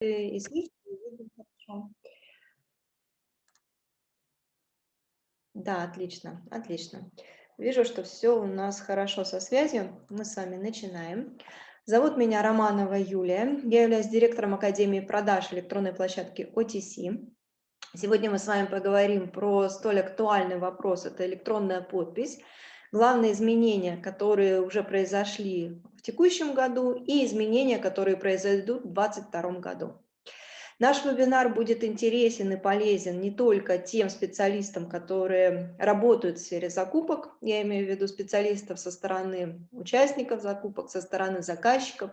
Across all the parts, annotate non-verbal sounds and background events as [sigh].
и слышно, и видно хорошо. Да, отлично, отлично. Вижу, что все у нас хорошо со связью. Мы с вами начинаем. Зовут меня Романова Юлия. Я являюсь директором Академии продаж электронной площадки OTC. Сегодня мы с вами поговорим про столь актуальный вопрос – это электронная подпись. Главные изменения, которые уже произошли текущем году и изменения, которые произойдут в 2022 году. Наш вебинар будет интересен и полезен не только тем специалистам, которые работают в сфере закупок, я имею в виду специалистов со стороны участников закупок, со стороны заказчиков,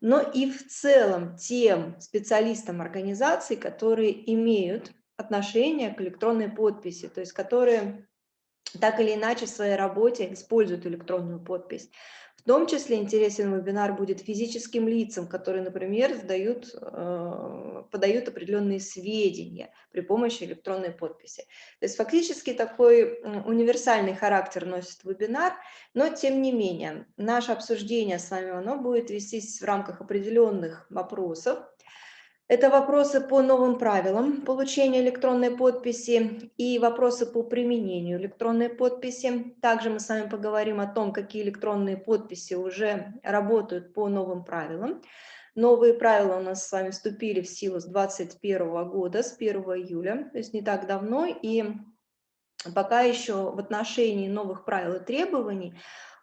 но и в целом тем специалистам организаций, которые имеют отношение к электронной подписи, то есть которые так или иначе в своей работе используют электронную подпись. В том числе интересен вебинар будет физическим лицам, которые, например, сдают, э, подают определенные сведения при помощи электронной подписи. То есть фактически такой универсальный характер носит вебинар, но тем не менее наше обсуждение с вами оно будет вестись в рамках определенных вопросов, это вопросы по новым правилам получения электронной подписи и вопросы по применению электронной подписи. Также мы с вами поговорим о том, какие электронные подписи уже работают по новым правилам. Новые правила у нас с вами вступили в силу с 2021 года, с 1 июля, то есть не так давно. И пока еще в отношении новых правил и требований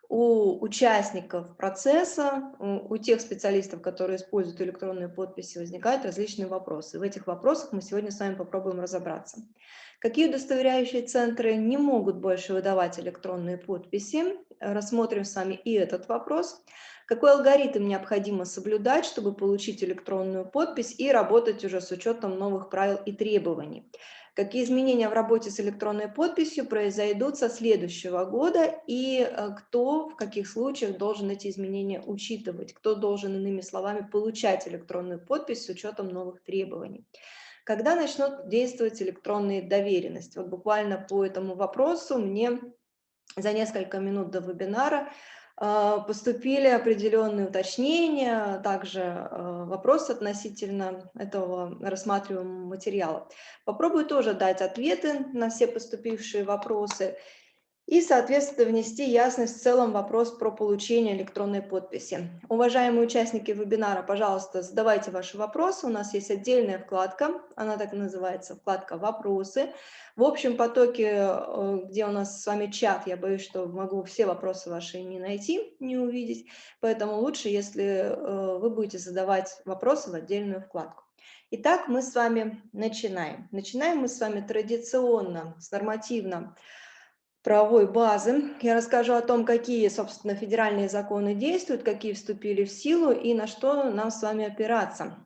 у участников процесса, у тех специалистов, которые используют электронные подписи, возникают различные вопросы. В этих вопросах мы сегодня с вами попробуем разобраться. Какие удостоверяющие центры не могут больше выдавать электронные подписи? Рассмотрим с вами и этот вопрос. Какой алгоритм необходимо соблюдать, чтобы получить электронную подпись и работать уже с учетом новых правил и требований? Какие изменения в работе с электронной подписью произойдут со следующего года и э, кто в каких случаях должен эти изменения учитывать, кто должен, иными словами, получать электронную подпись с учетом новых требований. Когда начнут действовать электронные доверенности? Вот буквально по этому вопросу мне за несколько минут до вебинара поступили определенные уточнения, также а, вопросы относительно этого рассматриваемого материала. Попробую тоже дать ответы на все поступившие вопросы и, соответственно, внести ясность в целом вопрос про получение электронной подписи. Уважаемые участники вебинара, пожалуйста, задавайте ваши вопросы. У нас есть отдельная вкладка, она так и называется, вкладка «Вопросы». В общем потоке, э, где у нас с вами чат, я боюсь, что могу все вопросы ваши не найти, не увидеть, поэтому лучше, если э, вы будете задавать вопросы в отдельную вкладку. Итак, мы с вами начинаем. Начинаем мы с вами традиционно, с нормативно правовой базы. Я расскажу о том, какие, собственно, федеральные законы действуют, какие вступили в силу и на что нам с вами опираться.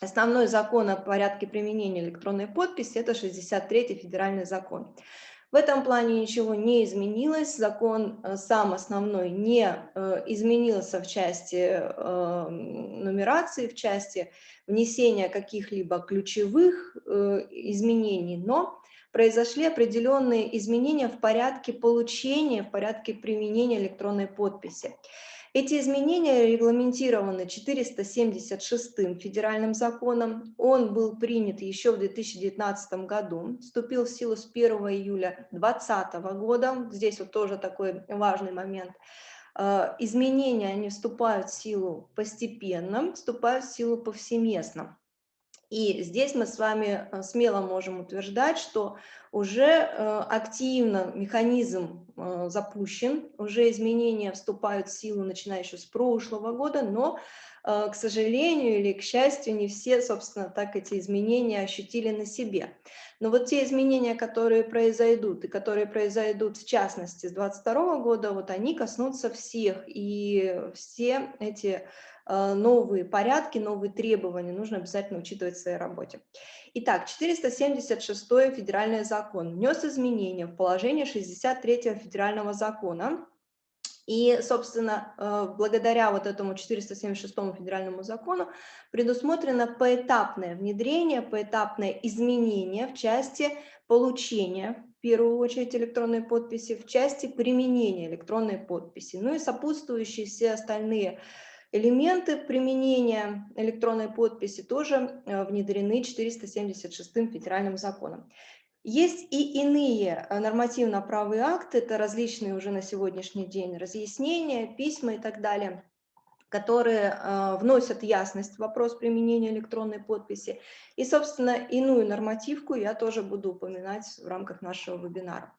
Основной закон о порядке применения электронной подписи – это 63-й федеральный закон. В этом плане ничего не изменилось, закон э, сам основной не э, изменился в части э, нумерации, в части внесения каких-либо ключевых изменений, но произошли определенные изменения в порядке получения, в порядке применения электронной подписи. Эти изменения регламентированы 476 федеральным законом. Он был принят еще в 2019 году, вступил в силу с 1 июля 2020 года. Здесь вот тоже такой важный момент. Э, изменения, они вступают в силу постепенно, вступают в силу повсеместно. И здесь мы с вами э, смело можем утверждать, что уже э, активно механизм э, запущен, уже изменения вступают в силу, начиная еще с прошлого года, но, к сожалению или к счастью, не все, собственно, так эти изменения ощутили на себе. Но вот те изменения, которые произойдут, и которые произойдут в частности с 2022 года, вот они коснутся всех, и все эти новые порядки, новые требования нужно обязательно учитывать в своей работе. Итак, 476 федеральный закон внес изменения в положение 63 федерального закона, и, собственно, э, благодаря вот этому 476 федеральному закону предусмотрено поэтапное внедрение, поэтапное изменение в части получения, в первую очередь, электронной подписи, в части применения электронной подписи, ну и сопутствующие все остальные Элементы применения электронной подписи тоже э, внедрены 476 федеральным законом. Есть и иные э, нормативно-правые акты, это различные уже на сегодняшний день разъяснения, письма и так далее, которые э, вносят ясность в вопрос применения электронной подписи. И, собственно, иную нормативку я тоже буду упоминать в рамках нашего вебинара.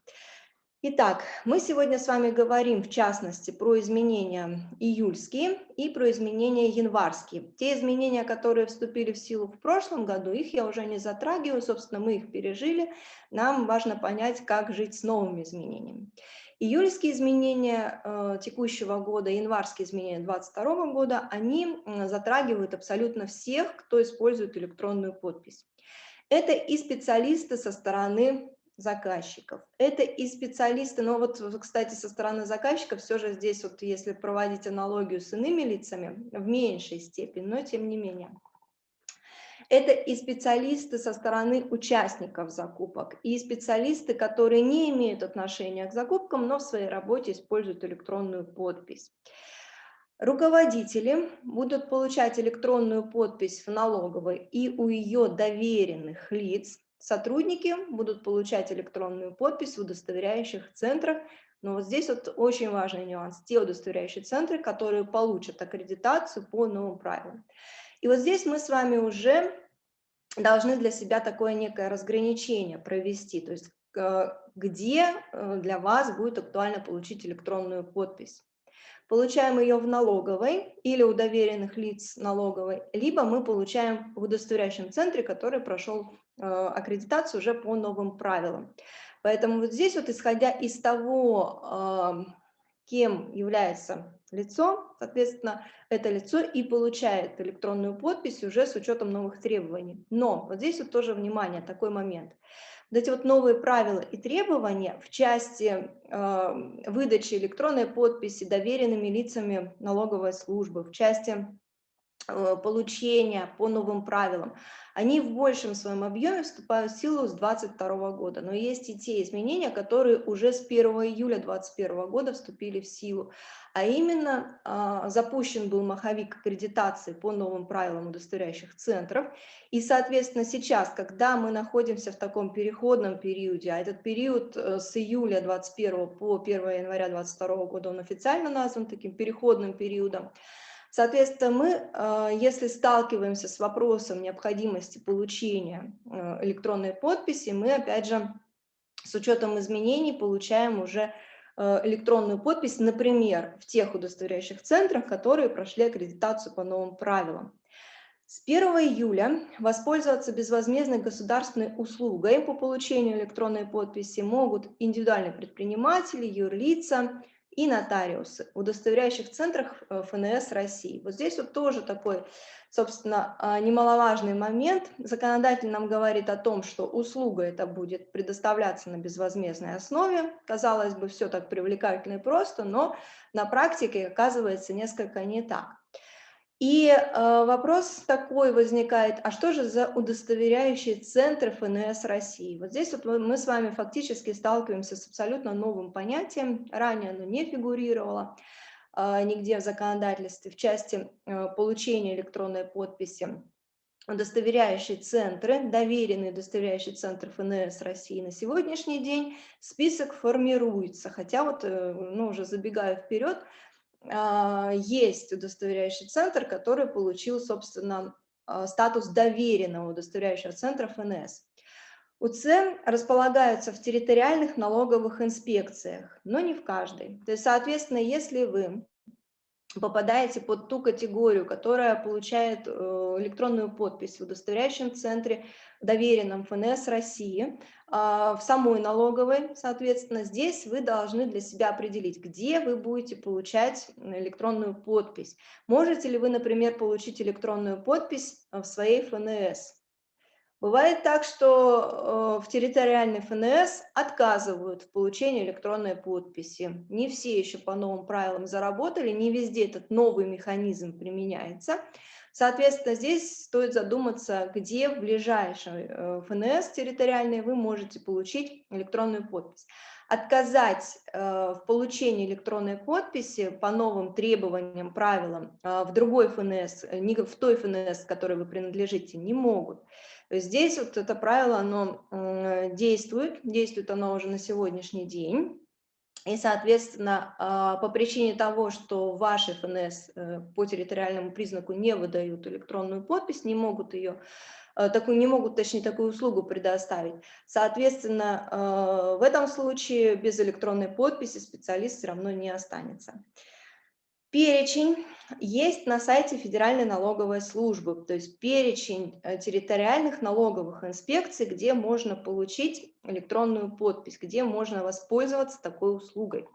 Итак, мы сегодня с вами говорим в частности про изменения июльские и про изменения январские. Те изменения, которые вступили в силу в прошлом году, их я уже не затрагиваю, собственно, мы их пережили. Нам важно понять, как жить с новыми изменениями. Июльские изменения э, текущего года, январские изменения 2022 года, они затрагивают абсолютно всех, кто использует электронную подпись. Это и специалисты со стороны заказчиков. Это и специалисты, но вот, кстати, со стороны заказчиков все же здесь, вот если проводить аналогию с иными лицами, в меньшей степени, но тем не менее. Это и специалисты со стороны участников закупок, и специалисты, которые не имеют отношения к закупкам, но в своей работе используют электронную подпись. Руководители будут получать электронную подпись в налоговой и у ее доверенных лиц, Сотрудники будут получать электронную подпись в удостоверяющих центрах, но вот здесь вот очень важный нюанс. Те удостоверяющие центры, которые получат аккредитацию по новым правилам. И вот здесь мы с вами уже должны для себя такое некое разграничение провести, то есть э, где э, для вас будет актуально получить электронную подпись получаем ее в налоговой или у доверенных лиц налоговой, либо мы получаем в удостоверяющем центре, который прошел аккредитацию уже по новым правилам. Поэтому вот здесь вот исходя из того, э, кем является лицо, соответственно, это лицо и получает электронную подпись уже с учетом новых требований. Но вот здесь вот тоже внимание, такой момент – вот эти вот новые правила и требования в части э, выдачи электронной подписи доверенными лицами налоговой службы, в части э, получения по новым правилам, они в большем своем объеме вступают в силу с 2022 года. Но есть и те изменения, которые уже с 1 июля 2021 года вступили в силу. А именно а, запущен был маховик аккредитации по новым правилам удостоверяющих центров. И, соответственно, сейчас, когда мы находимся в таком переходном периоде, а этот период э, с июля 2021 по 1 января 2022 года, он официально назван таким переходным периодом, Соответственно, мы, э, если сталкиваемся с вопросом необходимости получения э, электронной подписи, мы, опять же, с учетом изменений получаем уже э, электронную подпись, например, в тех удостоверяющих центрах, которые прошли аккредитацию по новым правилам. С 1 июля воспользоваться безвозмездной государственной услугой по получению электронной подписи могут индивидуальные предприниматели, юрлица, и нотариусы в удостоверяющих центрах э, ФНС России. Вот здесь вот тоже такой, собственно, а, немаловажный момент. Законодатель нам говорит о том, что услуга это будет предоставляться на безвозмездной основе. Казалось бы, все так привлекательно и просто, но на практике оказывается несколько не так. И э, вопрос такой возникает, а что же за удостоверяющие центры ФНС России? Вот здесь вот мы с вами фактически сталкиваемся с абсолютно новым понятием, ранее оно не фигурировало э, нигде в законодательстве в части э, получения электронной подписи. Удостоверяющие центры, доверенные удостоверяющие центры ФНС России на сегодняшний день список формируется, хотя вот, ну, уже забегая вперед, есть удостоверяющий центр, который получил, собственно, а, статус доверенного удостоверяющего центра ФНС. УЦ располагаются в территориальных налоговых инспекциях, но не в каждой. То есть, соответственно, если вы попадаете под ту категорию, которая получает э, электронную подпись в удостоверяющем центре, доверенном ФНС России, а, в самой налоговой, соответственно, здесь вы должны для себя определить, где вы будете получать электронную подпись. Можете ли вы, например, получить электронную подпись в своей ФНС? Бывает так, что э, в территориальной ФНС отказывают в получении электронной подписи. Не все еще по новым правилам заработали, не везде этот новый механизм применяется. Соответственно, здесь стоит задуматься, где в ближайшей э, ФНС территориальной вы можете получить электронную подпись. отказать э, в получении электронной подписи по новым требованиям, правилам э, в другой ФНС, не в той ФНС, которой вы принадлежите, не могут. Здесь вот это правило, оно действует, действует оно уже на сегодняшний день. И, соответственно, по причине того, что ваши ФНС по территориальному признаку не выдают электронную подпись, не могут ее Э, такую, не могут, точнее, такую услугу предоставить. Соответственно, э, в этом случае без электронной подписи специалист все равно не останется. Перечень есть на сайте Федеральной налоговой службы, то есть перечень э, территориальных налоговых инспекций, где можно получить электронную подпись, где можно воспользоваться такой услугой.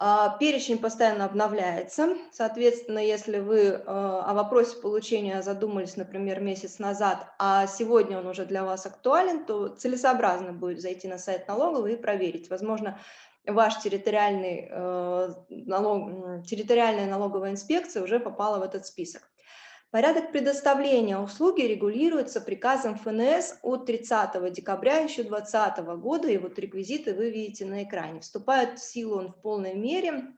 А, перечень постоянно обновляется, соответственно, если вы э, о вопросе получения задумались, например, месяц назад, а сегодня он уже для вас актуален, то целесообразно будет зайти на сайт налоговой и проверить. Возможно, ваш территориальный, э, налог, территориальная налоговая инспекция уже попала в этот список. Порядок предоставления услуги регулируется приказом ФНС от 30 декабря еще 2020 года, и вот реквизиты вы видите на экране. Вступает в силу он в полной мере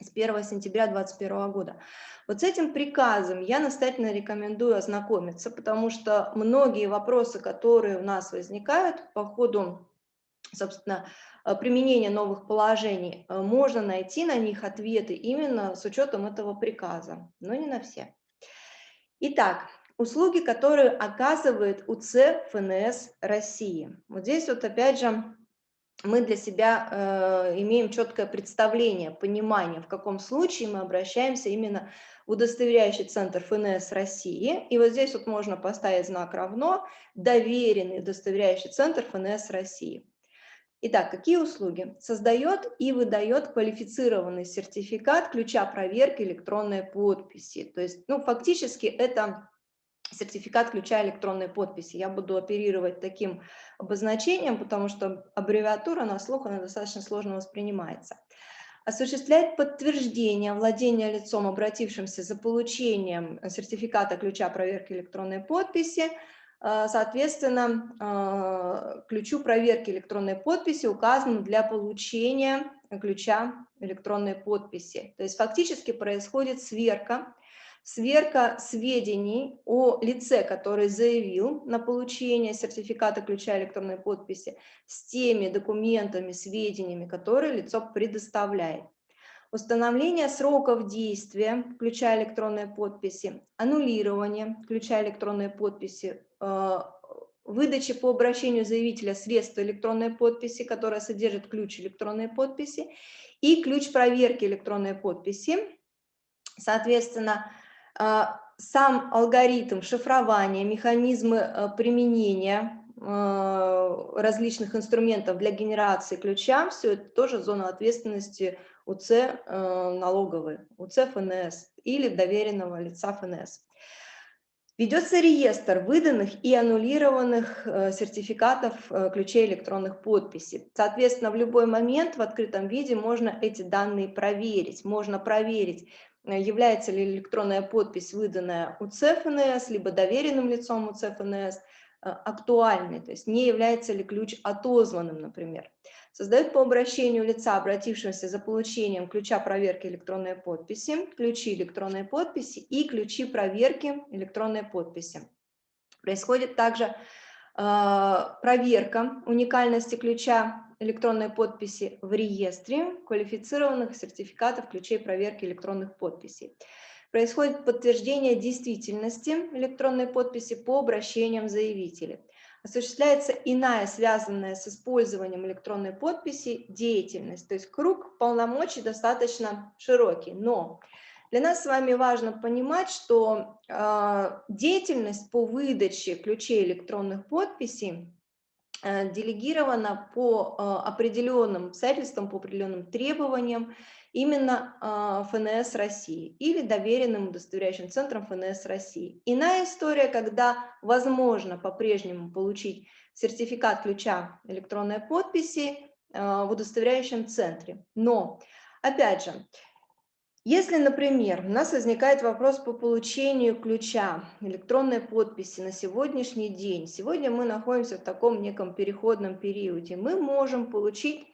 с 1 сентября 2021 года. Вот с этим приказом я настоятельно рекомендую ознакомиться, потому что многие вопросы, которые у нас возникают по ходу, собственно, применения новых положений, можно найти на них ответы именно с учетом этого приказа, но не на все. Итак, услуги, которые оказывает УЦ ФНС России. Вот здесь вот опять же мы для себя э, имеем четкое представление, понимание, в каком случае мы обращаемся именно в удостоверяющий центр ФНС России. И вот здесь вот можно поставить знак равно «Доверенный удостоверяющий центр ФНС России». Итак, какие услуги? Создает и выдает квалифицированный сертификат ключа проверки электронной подписи. То есть, ну, фактически это сертификат ключа электронной подписи. Я буду оперировать таким обозначением, потому что аббревиатура на слух она достаточно сложно воспринимается. Осуществляет подтверждение владения лицом, обратившимся за получением сертификата ключа проверки электронной подписи, соответственно, э, ключу проверки электронной подписи указанным для получения ключа электронной подписи. То есть фактически происходит сверка, сверка сведений о лице, который заявил на получение сертификата ключа электронной подписи с теми документами, сведениями, которые лицо предоставляет установление сроков действия ключа электронной подписи, аннулирование ключа электронной подписи, э, выдачи по обращению заявителя средства электронной подписи, которая содержит ключ электронной подписи, и ключ проверки электронной подписи. Соответственно, э, сам алгоритм шифрования, механизмы э, применения различных инструментов для генерации ключа, все это тоже зона ответственности УЦ э, налоговый, УЦ ФНС или доверенного лица ФНС. Ведется реестр выданных и аннулированных э, сертификатов э, ключей электронных подписей. Соответственно, в любой момент в открытом виде можно эти данные проверить. Можно проверить, является ли электронная подпись, выданная УЦ ФНС, либо доверенным лицом УЦ ФНС, актуальной, то есть не является ли ключ отозванным, например создает по обращению лица, обратившегося за получением ключа проверки электронной подписи, ключи электронной подписи и ключи проверки электронной подписи. Происходит также э, проверка уникальности ключа электронной подписи в реестре квалифицированных сертификатов ключей проверки электронных подписей. Происходит подтверждение действительности электронной подписи по обращениям заявителей осуществляется иная, связанная с использованием электронной подписи, деятельность. То есть круг полномочий достаточно широкий. Но для нас с вами важно понимать, что э, деятельность по выдаче ключей электронных подписей э, делегирована по э, определенным обстоятельствам, по определенным требованиям именно а, ФНС России или доверенным удостоверяющим центром ФНС России. Иная история, когда возможно по-прежнему получить сертификат ключа электронной подписи а, в удостоверяющем центре. Но, опять же, если, например, у нас возникает вопрос по получению ключа электронной подписи на сегодняшний день, сегодня мы находимся в таком неком переходном периоде, мы можем получить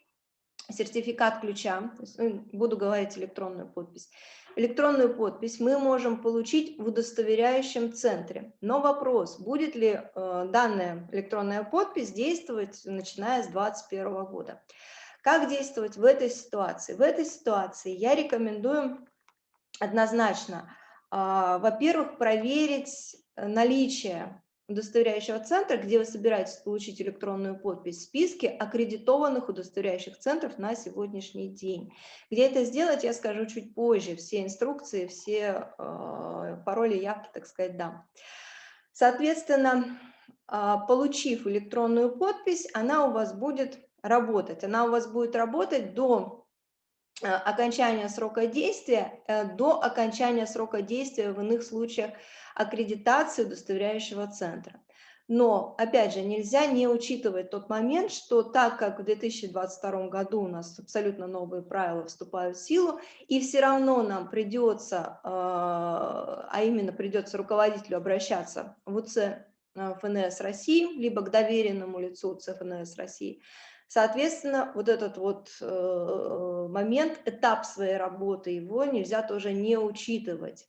сертификат ключа, ну, буду говорить электронную подпись, электронную подпись мы можем получить в удостоверяющем центре. Но вопрос, будет ли э, данная электронная подпись действовать, начиная с 2021 года. Как действовать в этой ситуации? В этой ситуации я рекомендую однозначно, э, во-первых, проверить наличие удостоверяющего центра, где вы собираетесь получить электронную подпись в списке аккредитованных удостоверяющих центров на сегодняшний день. Где это сделать, я скажу чуть позже. Все инструкции, все э, пароли, явки, так сказать, дам. Соответственно, э, получив электронную подпись, она у вас будет работать. Она у вас будет работать до окончания срока действия, э, до окончания срока действия в иных случаях аккредитации удостоверяющего центра. Но, опять же, нельзя не учитывать тот момент, что так как в 2022 году у нас абсолютно новые правила вступают в силу, и все равно нам придется, а, а именно придется руководителю обращаться в УЦ э, ФНС России, либо к доверенному лицу УЦ ФНС России, Соответственно, вот этот вот э, момент, этап своей работы, его нельзя тоже не учитывать.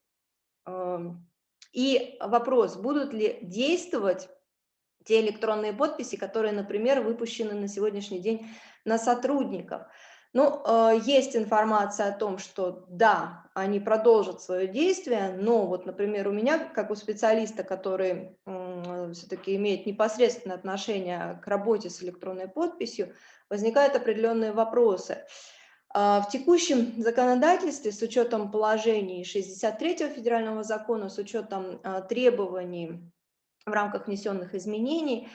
И вопрос, будут ли действовать те электронные подписи, которые, например, выпущены на сегодняшний день на сотрудников. Ну, э, есть информация о том, что да, они продолжат свое действие, но вот, например, у меня, как у специалиста, который все-таки имеет непосредственное отношение к работе с электронной подписью, возникают определенные вопросы. А, в текущем законодательстве с учетом положений 63 федерального закона, с учетом а, требований в рамках внесенных изменений,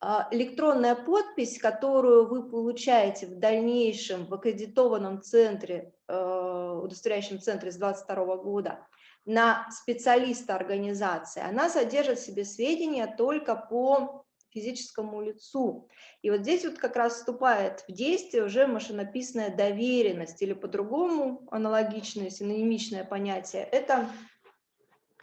а, электронная подпись, которую вы получаете в дальнейшем в аккредитованном центре, удостоверяющем центре с 2022 года, на специалиста организации, она содержит в себе сведения только по физическому лицу. И вот здесь вот как раз вступает в действие уже машинописная доверенность, или по-другому аналогичное, синонимичное понятие – это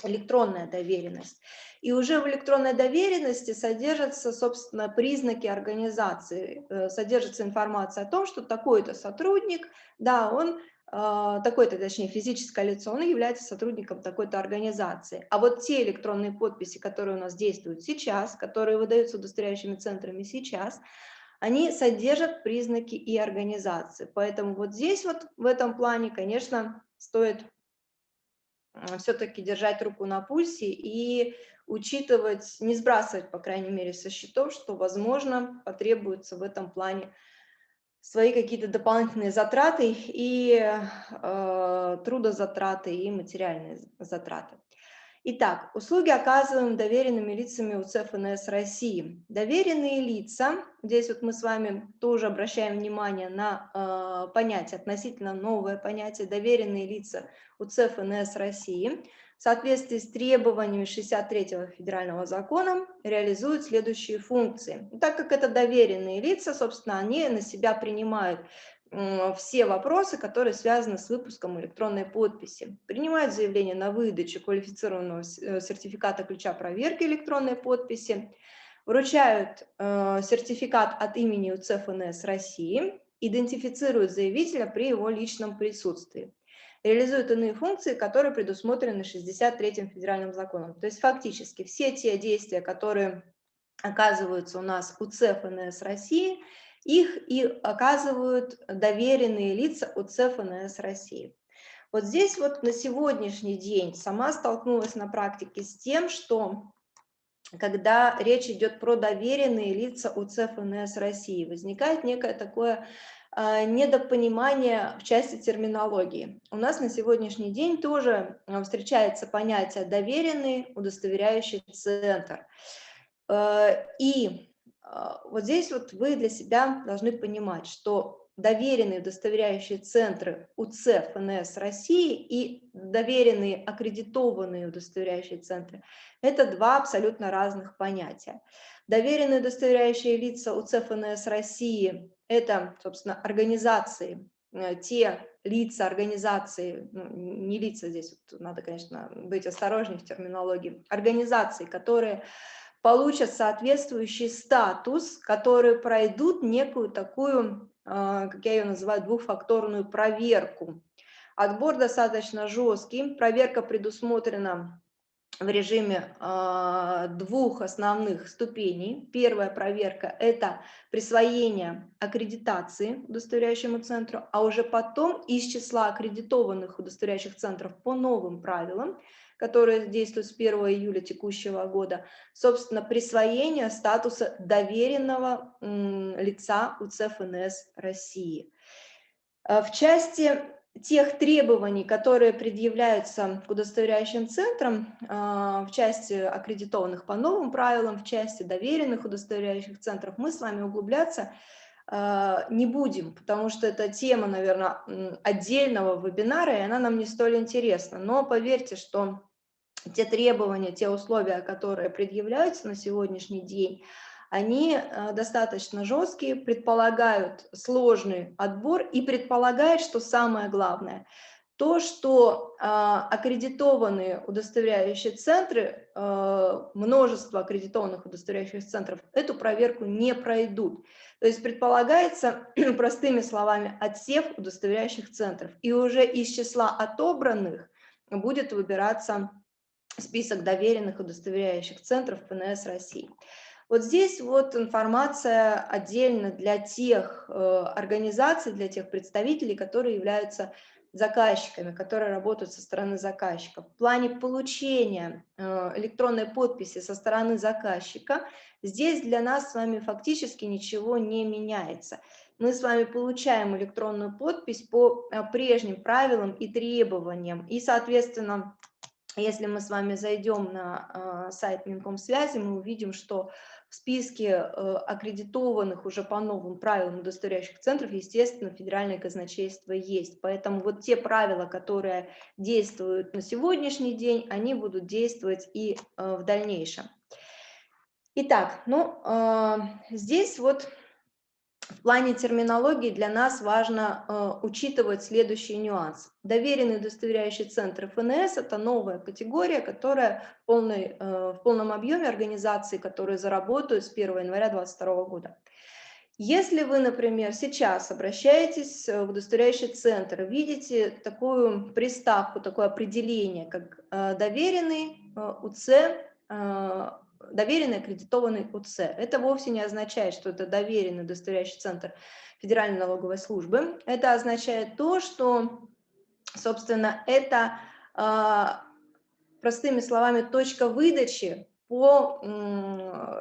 электронная доверенность. И уже в электронной доверенности содержатся, собственно, признаки организации, э, содержится информация о том, что такой-то сотрудник, да, он а, такое-то, точнее, физическое лицо, он является сотрудником такой-то организации. А вот те электронные подписи, которые у нас действуют сейчас, которые выдаются удостоверяющими центрами сейчас, они содержат признаки и организации. Поэтому вот здесь вот в этом плане, конечно, стоит все-таки держать руку на пульсе и учитывать, не сбрасывать, по крайней мере, со счетов, что, возможно, потребуется в этом плане свои какие-то дополнительные затраты и э, трудозатраты и материальные затраты. Итак, услуги оказываем доверенными лицами УЦ ФНС России. Доверенные лица, здесь вот мы с вами тоже обращаем внимание на э, понятие, относительно новое понятие, доверенные лица УЦ ФНС России – соответствии с требованиями 63-го федерального закона реализуют следующие функции. Так как это доверенные лица, собственно, они на себя принимают все вопросы, которые связаны с выпуском электронной подписи. Принимают заявление на выдачу квалифицированного э, сертификата ключа проверки электронной подписи, вручают э, сертификат от имени УЦФНС России, идентифицируют заявителя при его личном присутствии реализуют иные функции, которые предусмотрены 63-м федеральным законом. То есть фактически все те действия, которые оказываются у нас у ЦФНС России, их и оказывают доверенные лица у ЦФНС России. Вот здесь вот на сегодняшний день сама столкнулась на практике с тем, что когда речь идет про доверенные лица у ЦФНС России, возникает некое такое недопонимание в части терминологии. У нас на сегодняшний день тоже а, встречается понятие «доверенный удостоверяющий центр». А, и вот здесь вот вы для себя должны понимать, что доверенные удостоверяющие центры УЦ ФНС России и доверенные аккредитованные удостоверяющие центры – это два абсолютно разных понятия. Доверенные удостоверяющие лица УЦ ФНС России это, собственно, организации, э, те лица, организации, ну, не лица здесь, вот надо, конечно, быть осторожнее в терминологии, организации, которые получат соответствующий статус, которые пройдут некую такую как я ее называю, двухфакторную проверку. Отбор достаточно жесткий, проверка предусмотрена в режиме э, двух основных ступеней. Первая проверка – это присвоение аккредитации удостоверяющему центру, а уже потом из числа аккредитованных удостоверяющих центров по новым правилам, которые действуют с 1 июля текущего года, собственно, присвоение статуса доверенного лица УЦФНС России. Э, в части тех требований, которые предъявляются к удостоверяющим центрам а, в части аккредитованных по новым правилам, в части доверенных удостоверяющих центров, мы с вами углубляться а, не будем, потому что это тема, наверное, отдельного вебинара, и она нам не столь интересна. Но поверьте, что те требования, те условия, которые предъявляются на сегодняшний день, они э, достаточно жесткие, предполагают сложный отбор и предполагают, что самое главное, то, что э, аккредитованные удостоверяющие центры, э, множество аккредитованных удостоверяющих центров, эту проверку не пройдут. То есть предполагается, [clears throat] простыми словами, отсев удостоверяющих центров. И уже из числа отобранных будет выбираться список доверенных удостоверяющих центров ПНС России. Вот здесь вот информация отдельно для тех э, организаций, для тех представителей, которые являются заказчиками, которые работают со стороны заказчика. В плане получения э, электронной подписи со стороны заказчика, здесь для нас с вами фактически ничего не меняется. Мы с вами получаем электронную подпись по э, прежним правилам и требованиям, и, соответственно, если мы с вами зайдем на сайт Минкомсвязи, мы увидим, что в списке э, аккредитованных уже по новым правилам удостоверяющих центров, естественно, федеральное казначейство есть. Поэтому вот те правила, которые действуют на сегодняшний день, они будут действовать и э, в дальнейшем. Итак, ну, э, здесь вот в плане терминологии для нас важно э, учитывать следующий нюанс. Доверенный удостоверяющий центр ФНС – это новая категория, которая в, полной, э, в полном объеме организации, которые заработают с 1 января 2022 года. Если вы, например, сейчас обращаетесь в удостоверяющий центр, видите такую приставку, такое определение, как э, доверенный э, УЦ э, доверенный аккредитованный УЦ. Это вовсе не означает, что это доверенный удостоверяющий центр Федеральной налоговой службы. Это означает то, что, собственно, это, а, простыми словами, точка выдачи по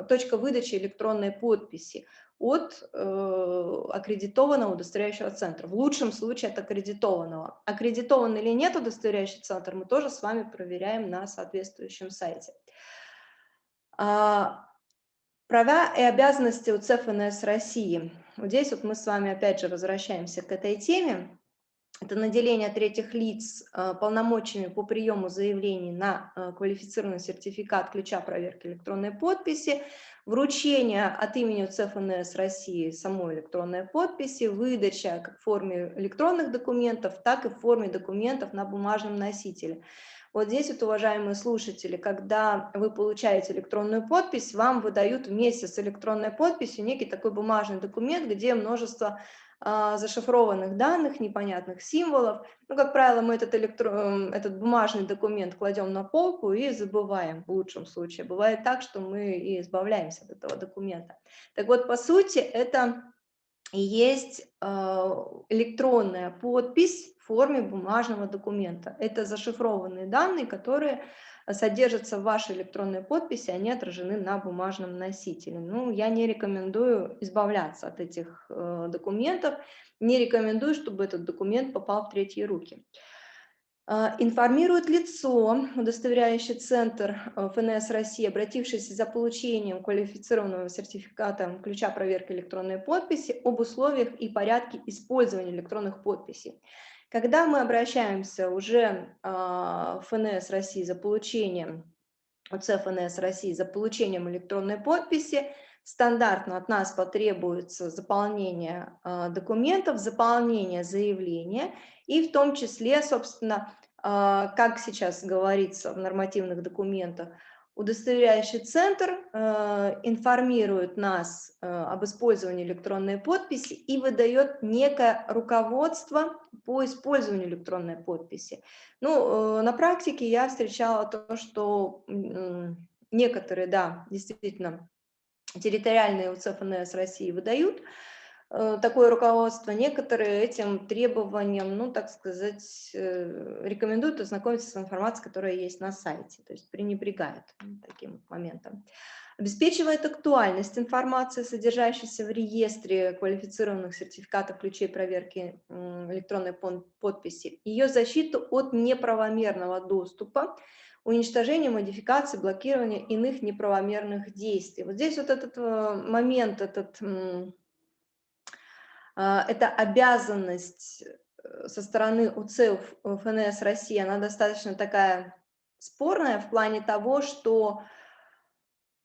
точка выдачи электронной подписи от э, аккредитованного удостоверяющего центра. В лучшем случае от аккредитованного. Аккредитован или нет удостоверяющий центр, мы тоже с вами проверяем на соответствующем сайте. А, права и обязанности у ЦФНС России. Вот здесь вот мы с вами опять же возвращаемся к этой теме. Это наделение третьих лиц а, полномочиями по приему заявлений на а, квалифицированный сертификат ключа проверки электронной подписи, вручение от имени ЦФНС России самой электронной подписи, выдача как в форме электронных документов, так и в форме документов на бумажном носителе. Вот здесь, вот, уважаемые слушатели, когда вы получаете электронную подпись, вам выдают вместе с электронной подписью некий такой бумажный документ, где множество а, зашифрованных данных, непонятных символов. Ну, как правило, мы этот, электро... Эм, этот бумажный документ кладем на полку и забываем в лучшем случае. Бывает так, что мы и избавляемся от этого документа. Так вот, по сути, это есть а, электронная подпись форме бумажного документа. Это зашифрованные данные, которые содержатся в вашей электронной подписи, они отражены на бумажном носителе. Ну, я не рекомендую избавляться от этих э, документов, не рекомендую, чтобы этот документ попал в третьи руки. А, информирует лицо, удостоверяющий центр э, ФНС России, обратившийся за получением квалифицированного сертификата ключа проверки электронной подписи об условиях и порядке использования электронных подписей. Когда мы обращаемся уже а, в ФНС России за получением, ОЦ ФНС России за получением электронной подписи, стандартно от нас потребуется заполнение а, документов, заполнение заявления и в том числе, собственно, а, как сейчас говорится в нормативных документах, Удостоверяющий центр э, информирует нас э, об использовании электронной подписи и выдает некое руководство по использованию электронной подписи. Ну, э, на практике я встречала то, что некоторые, да, действительно, территориальные УЦФНС России выдают, такое руководство, некоторые этим требованиям, ну, так сказать, э, рекомендуют ознакомиться с информацией, которая есть на сайте, то есть пренебрегают таким моментом. Обеспечивает актуальность информации, содержащейся в реестре квалифицированных сертификатов ключей проверки электронной подписи, ее защиту от неправомерного доступа, уничтожение, модификации, блокирование иных неправомерных действий. Вот здесь вот этот э, момент, этот это обязанность э, со стороны УЦ ФНС России, она достаточно такая спорная в плане того, что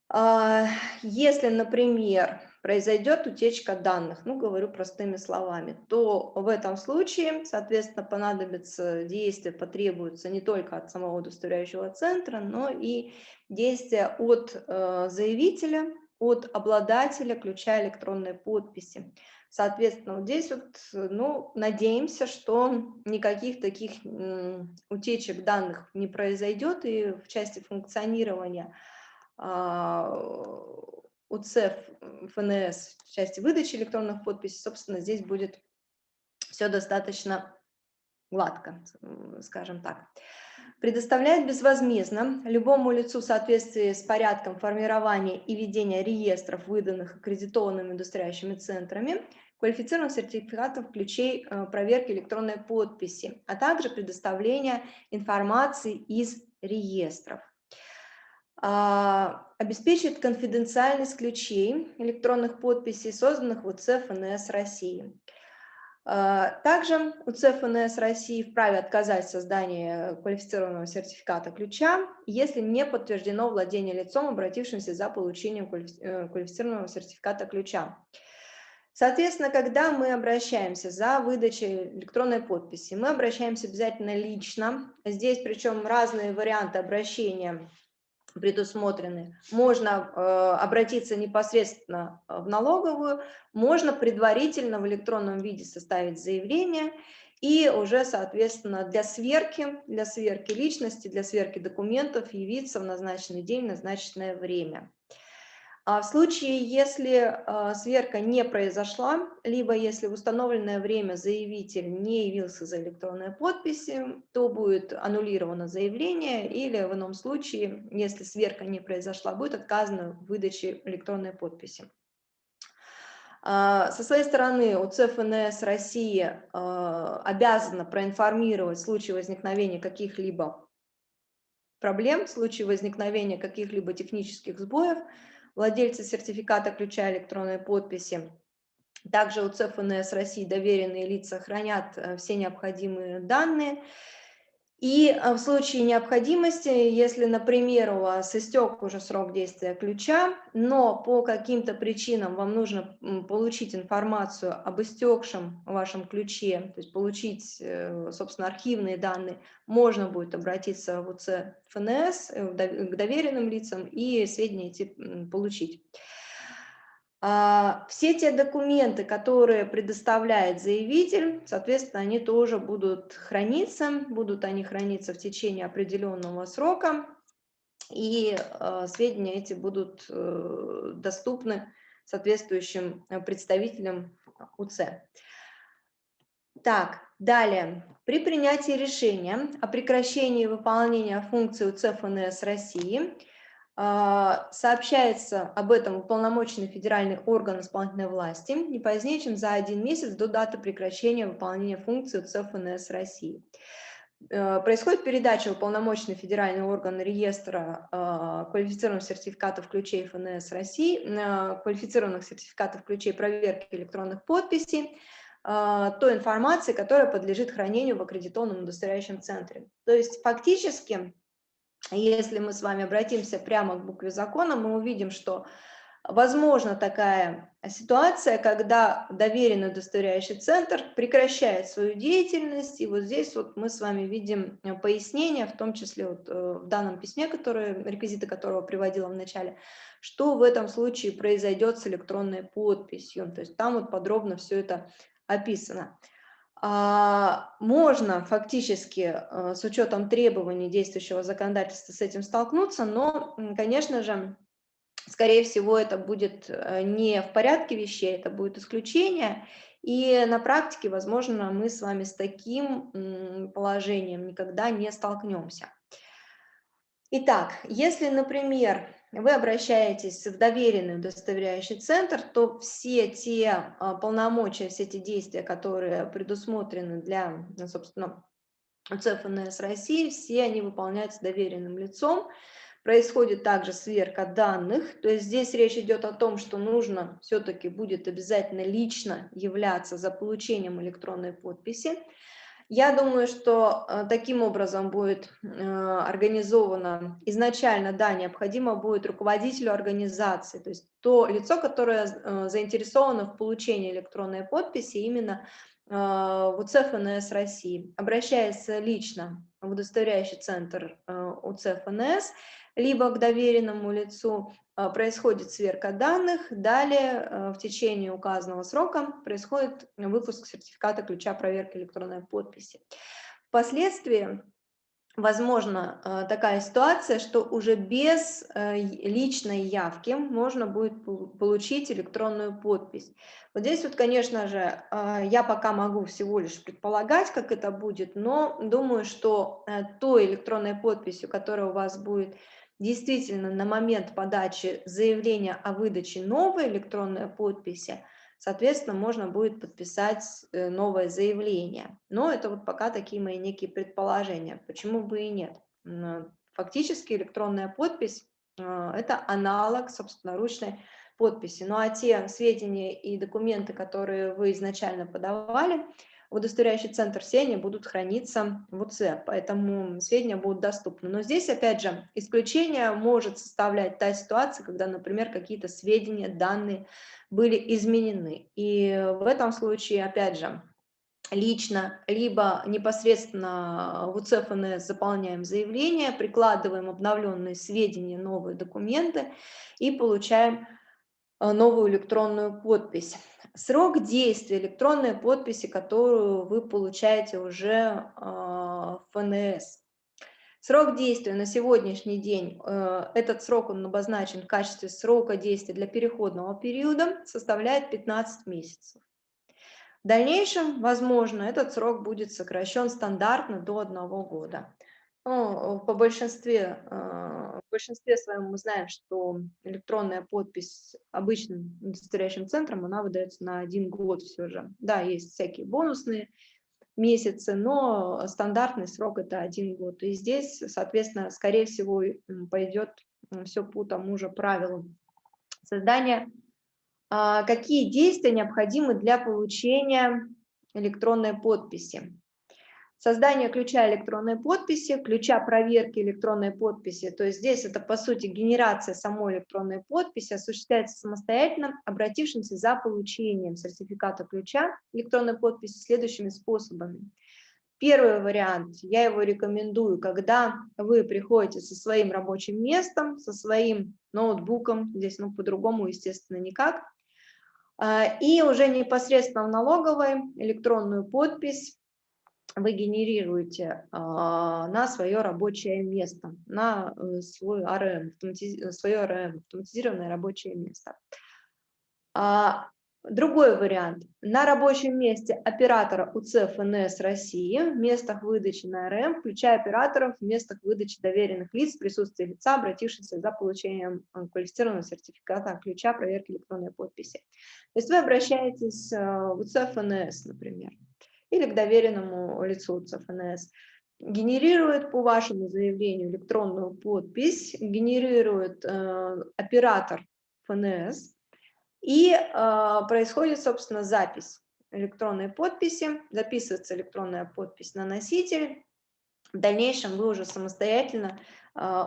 а, если, например, произойдет утечка данных, ну, говорю простыми словами, то в этом случае, соответственно, понадобится действия, потребуются не только от самого удостоверяющего центра, но и действия от э, заявителя, от обладателя ключа электронной подписи. Соответственно, вот здесь вот, ну, надеемся, что никаких таких утечек данных не произойдет, и в части функционирования а, УЦЕФ, ФНС, в части выдачи электронных подписей, собственно, здесь будет все достаточно гладко, скажем так. Предоставляет безвозмездно любому лицу в соответствии с порядком формирования и ведения реестров, выданных аккредитованными индустриальными центрами, квалифицированных сертификатов ключей э, проверки электронной подписи, а также предоставления информации из реестров. А, обеспечит конфиденциальность ключей электронных подписей, созданных в УЦ ФНС России. А, также УЦ ФНС России вправе отказать в создании квалифицированного сертификата ключа, если не подтверждено владение лицом, обратившимся за получением э, квалифицированного сертификата ключа. Соответственно, когда мы обращаемся за выдачей электронной подписи, мы обращаемся обязательно лично. Здесь причем разные варианты обращения предусмотрены. Можно э, обратиться непосредственно в налоговую, можно предварительно в электронном виде составить заявление и уже, соответственно, для сверки, для сверки личности, для сверки документов явиться в назначенный день, назначенное время. А в случае, если а, сверка не произошла, либо если в установленное время заявитель не явился за электронной подписью, то будет аннулировано заявление, или в ином случае, если сверка не произошла, будет отказано в выдаче электронной подписи. А, со своей стороны УЦ ФНС России обязана проинформировать в случае возникновения каких-либо проблем, в случае возникновения каких-либо технических сбоев, владельцы сертификата ключа электронной подписи. Также у ЦФНС России доверенные лица хранят э, все необходимые данные. И э, в случае необходимости, если, например, у вас истек уже срок действия ключа, но по каким-то причинам вам нужно получить информацию об истекшем вашем ключе, то есть получить, э, собственно, архивные данные, можно будет обратиться в УЦ ФНС, э, к доверенным лицам и сведения эти получить. А, все те документы, которые предоставляет заявитель, соответственно, они тоже будут храниться, будут они храниться в течение определенного срока, и а, сведения эти будут э, доступны соответствующим э, представителям УЦ. Так, далее. При принятии решения о прекращении выполнения функции УЦ ФНС России – сообщается об этом уполномоченный федеральный орган исполнительной власти не позднее, чем за один месяц до даты прекращения выполнения функции ЦФНС России. Э, происходит передача уполномоченный федеральный орган реестра а, квалифицированных сертификатов ключей ФНС России, э, квалифицированных сертификатов ключей проверки электронных подписей, а, той информации, которая подлежит хранению в аккредитованном удостоверяющем центре. То есть фактически если мы с вами обратимся прямо к букве закона, мы увидим, что Возможно такая ситуация, когда доверенный удостоверяющий центр прекращает свою деятельность, и вот здесь вот мы с вами видим э, пояснение, в том числе вот э, в данном письме, которое, реквизиты которого приводила в начале, что в этом случае произойдет с электронной подписью, то есть там вот подробно все это описано. А, можно фактически э, с учетом требований действующего законодательства с этим столкнуться, но, конечно же, скорее всего, это будет э, не в порядке вещей, это будет исключение. И на практике, возможно, мы с вами с таким положением никогда не столкнемся. Итак, если, например, вы обращаетесь в доверенный удостоверяющий центр, то все те а, полномочия, все те действия, которые предусмотрены для, собственно, ЦФНС России, все они выполняются доверенным лицом. Происходит также сверка данных, то есть здесь речь идет о том, что нужно все-таки будет обязательно лично являться за получением электронной подписи. Я думаю, что э, таким образом будет э, организовано изначально, да, необходимо будет руководителю организации, то есть то лицо, которое э, заинтересовано в получении электронной подписи, именно в УЦФНС России, обращается лично в удостоверяющий центр УЦФНС, либо к доверенному лицу, происходит сверка данных, далее а, в течение указанного срока происходит выпуск сертификата ключа проверки электронной подписи. Впоследствии возможно а, такая ситуация, что уже без личной явки можно будет получить электронную подпись. Вот здесь вот, конечно же, я пока могу всего лишь предполагать, как это будет, но думаю, что той электронной подписью, которая у вас будет действительно на момент подачи заявления о выдаче новой электронной подписи, соответственно, можно будет подписать э, новое заявление. Но это вот пока такие мои некие предположения. Почему бы и нет? Фактически электронная подпись э, – это аналог собственноручной подписи. Ну а те сведения и документы, которые вы изначально подавали, удостоверяющий центр, все они будут храниться в УЦ, поэтому сведения будут доступны. Но здесь, опять же, исключение может составлять та ситуация, когда, например, какие-то сведения, данные были изменены. И в этом случае, опять же, лично, либо непосредственно в УЦФНС заполняем заявление, прикладываем обновленные сведения, новые документы и получаем новую электронную подпись. Срок действия электронной подписи, которую вы получаете уже а, в ФНС. Срок действия на сегодняшний день, э, этот срок он обозначен в качестве срока действия для переходного периода, составляет 15 месяцев. В дальнейшем, возможно, этот срок будет сокращен стандартно до одного года. Ну, по большинстве, а, в большинстве своем мы знаем, что электронная подпись обычным удостоверяющим центром, она выдается на один год все же. Да, есть всякие бонусные месяцы, но стандартный срок это один год. И здесь, соответственно, скорее всего, пойдет все по тому же правилу. Создание, а, какие действия необходимы для получения электронной подписи? Создание ключа электронной подписи, ключа проверки электронной подписи, то есть здесь это по сути генерация самой электронной подписи осуществляется самостоятельно, обратившимся за получением сертификата ключа электронной подписи следующими способами. Первый вариант, я его рекомендую, когда вы приходите со своим рабочим местом, со своим ноутбуком, здесь ну по-другому, естественно, никак, а, и уже непосредственно в налоговой электронную подпись вы генерируете а, на свое рабочее место, на э, свой АРМ, свое АРМ, автоматизированное рабочее место. А, другой вариант. На рабочем месте оператора УЦ ФНС России в местах выдачи на РМ, включая операторов в местах выдачи доверенных лиц в присутствии лица, обратившихся за получением э, квалифицированного сертификата ключа проверки электронной подписи. То есть вы обращаетесь э, в УЦ ФНС, например или к доверенному лицу ЦФНС. Генерирует по вашему заявлению электронную подпись, генерирует э, оператор ФНС, и э, происходит, собственно, запись электронной подписи, записывается электронная подпись на носитель. В дальнейшем вы уже самостоятельно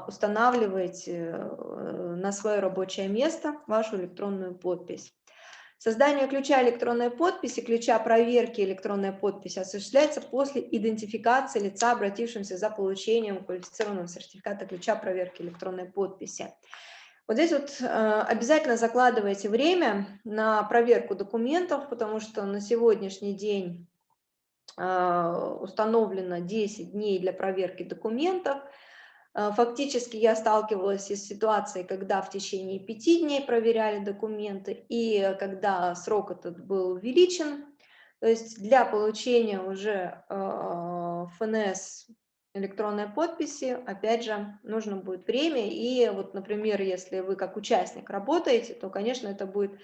устанавливаете на свое рабочее место вашу электронную подпись. Создание ключа электронной подписи, ключа проверки электронной подписи осуществляется после идентификации лица, обратившимся за получением квалифицированного сертификата ключа проверки электронной подписи. Вот здесь вот э, обязательно закладывайте время на проверку документов, потому что на сегодняшний день э, установлено 10 дней для проверки документов – фактически я сталкивалась с ситуацией, когда в течение пяти дней проверяли документы, и когда срок этот был увеличен, то есть для получения уже э, ФНС электронной подписи, опять же, нужно будет время, и вот, например, если вы как участник работаете, то, конечно, это будет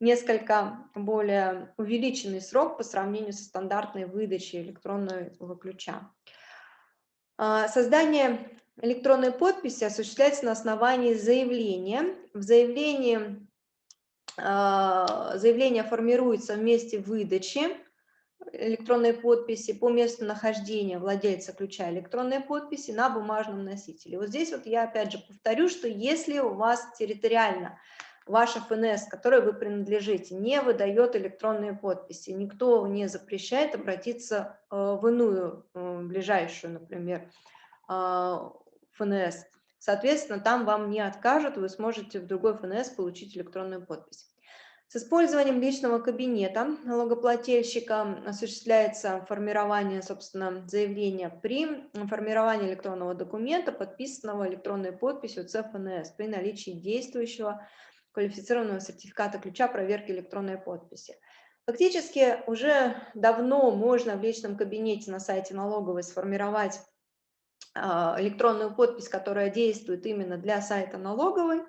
несколько более увеличенный срок по сравнению со стандартной выдачей электронного ключа. А, создание электронной подписи осуществляется на основании заявления. В заявлении а, заявление формируется в месте выдачи электронной подписи по месту нахождения владельца ключа электронной подписи на бумажном носителе. Вот здесь вот я опять же повторю, что если у вас территориально ваша ФНС, которой вы принадлежите, не выдает электронные подписи, никто не запрещает обратиться э, в иную э, ближайшую, например, а, ФНС. Соответственно, там вам не откажут, вы сможете в другой ФНС получить электронную подпись. С использованием личного кабинета налогоплательщика осуществляется формирование, собственно, заявления при формировании электронного документа, подписанного электронной подписью ЦФНС при наличии действующего квалифицированного сертификата ключа проверки электронной подписи. Фактически уже давно можно в личном кабинете на сайте налоговой сформировать электронную подпись, которая действует именно для сайта налоговой.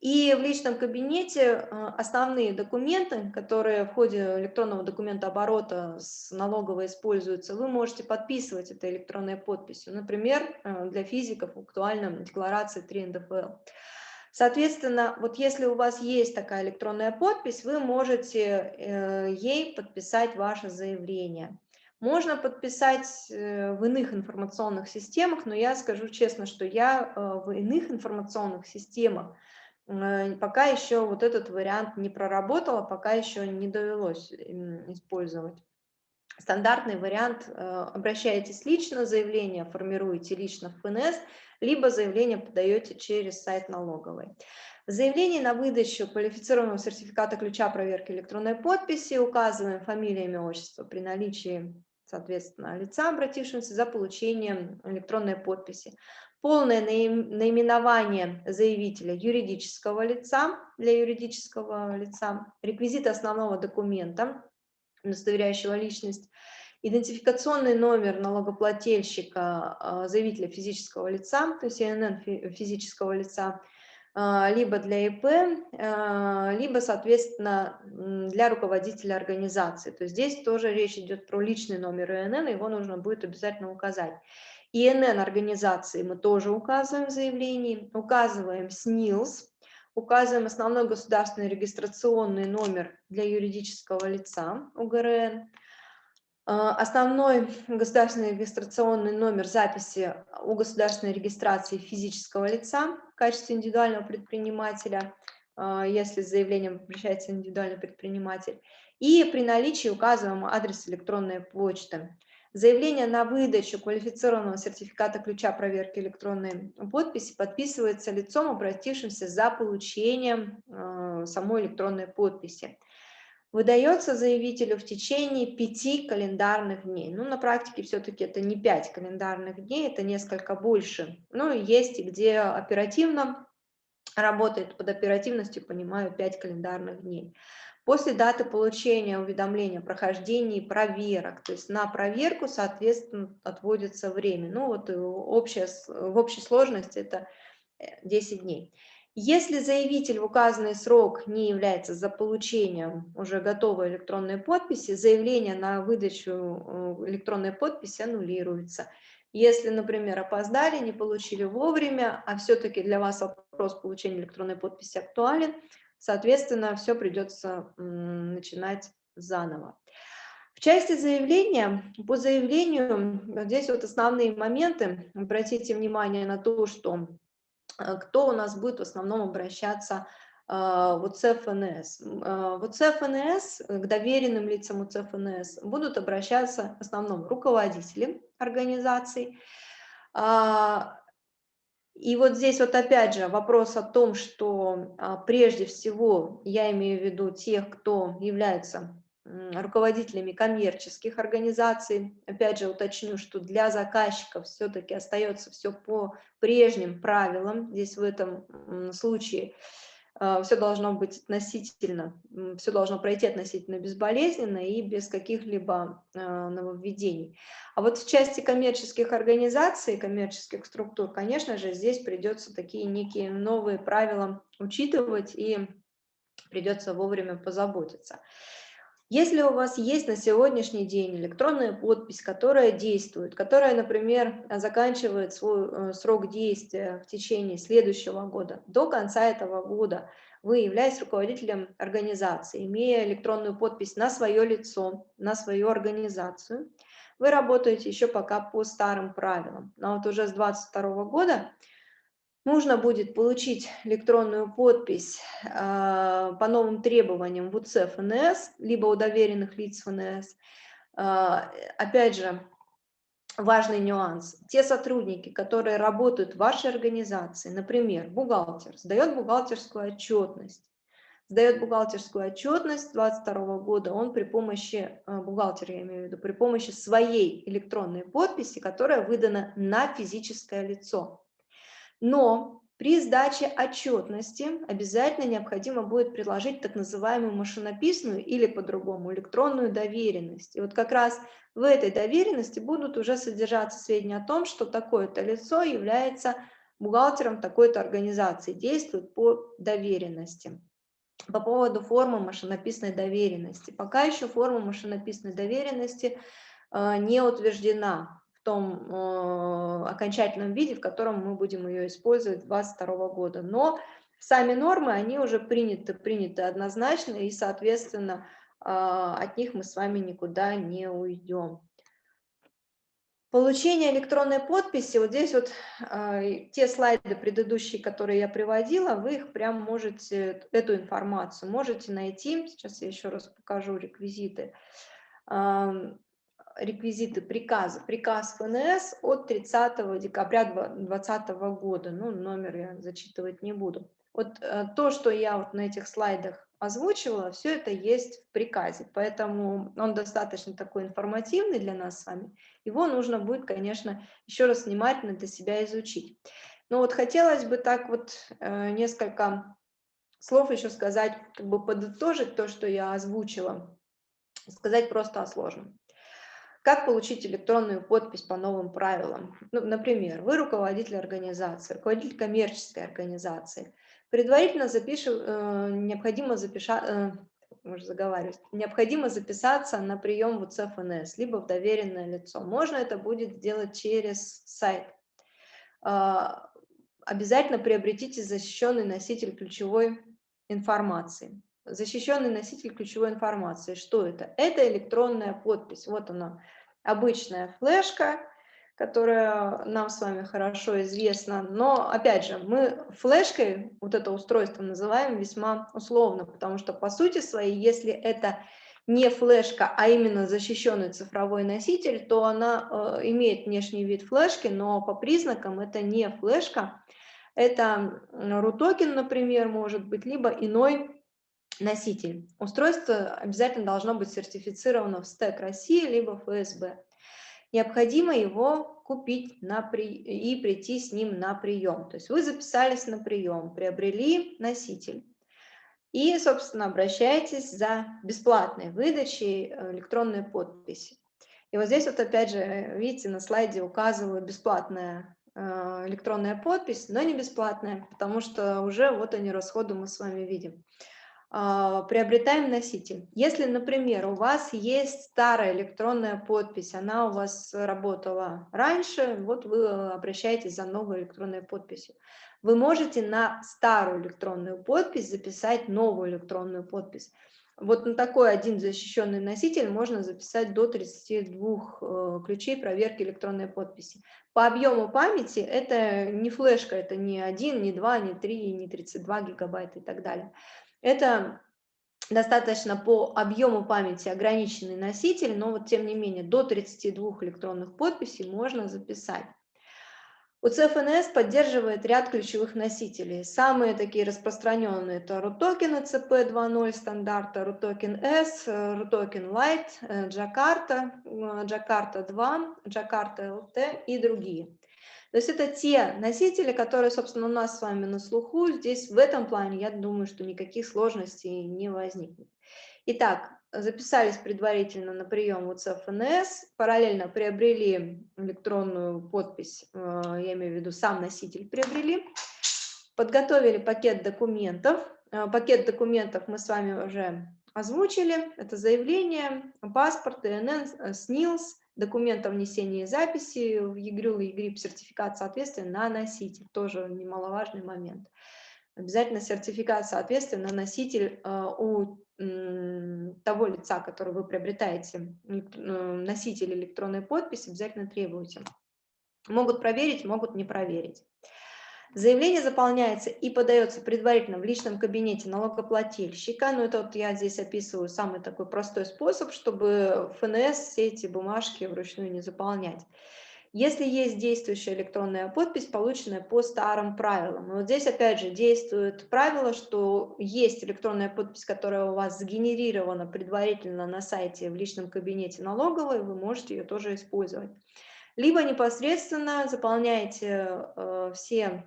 И в личном кабинете а, основные документы, которые в ходе электронного документа оборота с налоговой используются, вы можете подписывать этой электронной подписью. Например, а, для физиков актуальна декларация 3 НДФЛ. Соответственно, вот если у вас есть такая электронная подпись, вы можете э, ей подписать ваше заявление. Можно подписать э, в иных информационных системах, но я скажу честно, что я э, в иных информационных системах э, пока еще вот этот вариант не проработала, пока еще не довелось использовать. Стандартный вариант – обращаетесь лично, заявление формируете лично в ФНС, либо заявление подаете через сайт налоговой. В на выдачу квалифицированного сертификата ключа проверки электронной подписи указываем фамилия, имя, отчество при наличии соответственно, лица, обратившегося за получением электронной подписи. Полное наименование заявителя юридического лица для юридического лица, реквизиты основного документа, удостоверяющего личность, идентификационный номер налогоплательщика, а, заявителя физического лица, то есть ИНН физического лица, либо для ИП, а, либо, соответственно, для руководителя организации. То есть здесь тоже речь идет про личный номер ИНН, его нужно будет обязательно указать. ИНН организации мы тоже указываем в заявлении, указываем СНИЛС, указываем основной государственный регистрационный номер для юридического лица УГРН, а, Основной государственный регистрационный номер записи у государственной регистрации физического лица в качестве индивидуального предпринимателя, а, если с заявлением обращается индивидуальный предприниматель, и при наличии указываем адрес электронной почты. Заявление на выдачу квалифицированного сертификата ключа проверки электронной подписи подписывается лицом, обратившимся за получением а, самой электронной подписи выдается заявителю в течение пяти календарных дней. Ну, на практике все-таки это не пять календарных дней, это несколько больше. Ну, есть и где оперативно работает, под оперативностью понимаю 5 календарных дней. После даты получения уведомления о прохождении проверок, то есть на проверку, соответственно, отводится время. Ну, вот общая, в общей сложности это 10 э, дней. Если заявитель в указанный срок не является за получением уже готовой электронной подписи, заявление на выдачу э, электронной подписи аннулируется. Если, например, опоздали, не получили вовремя, а все-таки для вас вопрос получения электронной подписи актуален, соответственно, все придется начинать заново. В части заявления, по заявлению, здесь вот основные моменты, обратите внимание на то, что кто у нас будет в основном обращаться э, в УЦФНС. Э, в УЦФНС, к доверенным лицам УЦФНС будут обращаться в основном руководители организаций. А, и вот здесь вот опять же вопрос о том, что а, прежде всего я имею в виду тех, кто является руководителями коммерческих организаций. Опять же уточню, что для заказчиков все-таки остается все по прежним правилам. Здесь в этом случае а, все должно быть относительно, все должно пройти относительно безболезненно и без каких-либо а, нововведений. А вот в части коммерческих организаций, коммерческих структур, конечно же, здесь придется такие некие новые правила учитывать и придется вовремя позаботиться. Если у вас есть на сегодняшний день электронная подпись, которая действует, которая, например, заканчивает свой э, срок действия в течение следующего года, до конца этого года вы, являетесь руководителем организации, имея электронную подпись на свое лицо, на свою организацию, вы работаете еще пока по старым правилам. Но вот уже с 2022 года нужно будет получить электронную подпись э, по новым требованиям в УЦ ФНС, либо у доверенных лиц ФНС. Э, опять же, важный нюанс. Те сотрудники, которые работают в вашей организации, например, бухгалтер, сдает бухгалтерскую отчетность, сдает бухгалтерскую отчетность 2022 года, он при помощи, э, бухгалтер я имею в виду, при помощи своей электронной подписи, которая выдана на физическое лицо. Но при сдаче отчетности обязательно необходимо будет приложить так называемую машинописную или по-другому электронную доверенность. И вот как раз в этой доверенности будут уже содержаться сведения о том, что такое-то лицо является бухгалтером такой-то организации, действует по доверенности. По поводу формы машинописной доверенности. Пока еще форма машинописной доверенности э, не утверждена том э, окончательном виде, в котором мы будем ее использовать 2022 года. Но сами нормы, они уже приняты, приняты однозначно, и, соответственно, э, от них мы с вами никуда не уйдем. Получение электронной подписи, вот здесь вот э, те слайды предыдущие, которые я приводила, вы их прям можете, эту информацию можете найти, сейчас я еще раз покажу реквизиты, реквизиты приказа. Приказ ФНС от 30 декабря 2020 года. Ну, номер я зачитывать не буду. Вот э, то, что я вот на этих слайдах озвучивала, все это есть в приказе, поэтому он достаточно такой информативный для нас с вами. Его нужно будет, конечно, еще раз внимательно для себя изучить. Но вот хотелось бы так вот э, несколько слов еще сказать, как бы подытожить то, что я озвучила, сказать просто о сложном. Как получить электронную подпись по новым правилам? Ну, например, вы руководитель организации, руководитель коммерческой организации. Предварительно запишу, э, необходимо, запиша, э, заговаривать, необходимо записаться на прием в УЦФНС, либо в доверенное лицо. Можно это будет сделать через сайт. Э, обязательно приобретите защищенный носитель ключевой информации. Защищенный носитель ключевой информации. Что это? Это электронная подпись. Вот она, обычная флешка, которая нам с вами хорошо известна. Но, опять же, мы флешкой вот это устройство называем весьма условно, потому что, по сути своей, если это не флешка, а именно защищенный цифровой носитель, то она э, имеет внешний вид флешки, но по признакам это не флешка. Это RUTOKEN, например, может быть, либо иной носитель. Устройство обязательно должно быть сертифицировано в СТЭК России либо ФСБ. Необходимо его купить на при... и прийти с ним на прием. То есть вы записались на прием, приобрели носитель и, собственно, обращаетесь за бесплатной выдачей э, электронной подписи. И вот здесь вот опять же, видите, на слайде указываю бесплатная э, электронная подпись, но не бесплатная, потому что уже вот они расходы мы с вами видим. А, приобретаем носитель. Если, например, у вас есть старая электронная подпись, она у вас работала раньше, вот вы обращаетесь за новой электронной подписью. Вы можете на старую электронную подпись записать новую электронную подпись. Вот на такой один защищенный носитель можно записать до 32 э, ключей проверки электронной подписи. По объему памяти это не флешка, это не 1, не 2, не 3, не 32 гигабайта и так далее. Это достаточно по объему памяти ограниченный носитель, но вот тем не менее до 32 электронных подписей можно записать. UCFNS поддерживает ряд ключевых носителей. Самые такие распространенные это RUTOKEN ECP 2.0 стандарта, RUTOKEN S, RUTOKEN Lite, Jakarta, Jakarta 2, Jakarta LT и другие. То есть это те носители, которые, собственно, у нас с вами на слуху. Здесь в этом плане, я думаю, что никаких сложностей не возникнет. Итак, записались предварительно на прием в ФНС, параллельно приобрели электронную подпись, э, я имею в виду сам носитель приобрели, подготовили пакет документов. Э, пакет документов мы с вами уже озвучили. Это заявление, паспорт, ИНН, СНИЛС, документ о внесении записи в ЕГРЮЛ и ЕГРИП, сертификат соответствия на носитель, тоже немаловажный момент. Обязательно сертификат соответствия на носитель э, у того лица, который вы приобретаете, носитель электронной подписи, обязательно требуйте. Могут проверить, могут не проверить. Заявление заполняется и подается предварительно в личном кабинете налогоплательщика. Ну, это вот я здесь описываю самый такой простой способ, чтобы ФНС все эти бумажки вручную не заполнять. Если есть действующая электронная подпись, полученная по старым правилам. И вот здесь опять же действует правило, что есть электронная подпись, которая у вас сгенерирована предварительно на сайте в личном кабинете налоговой, вы можете ее тоже использовать. Либо непосредственно заполняете э, все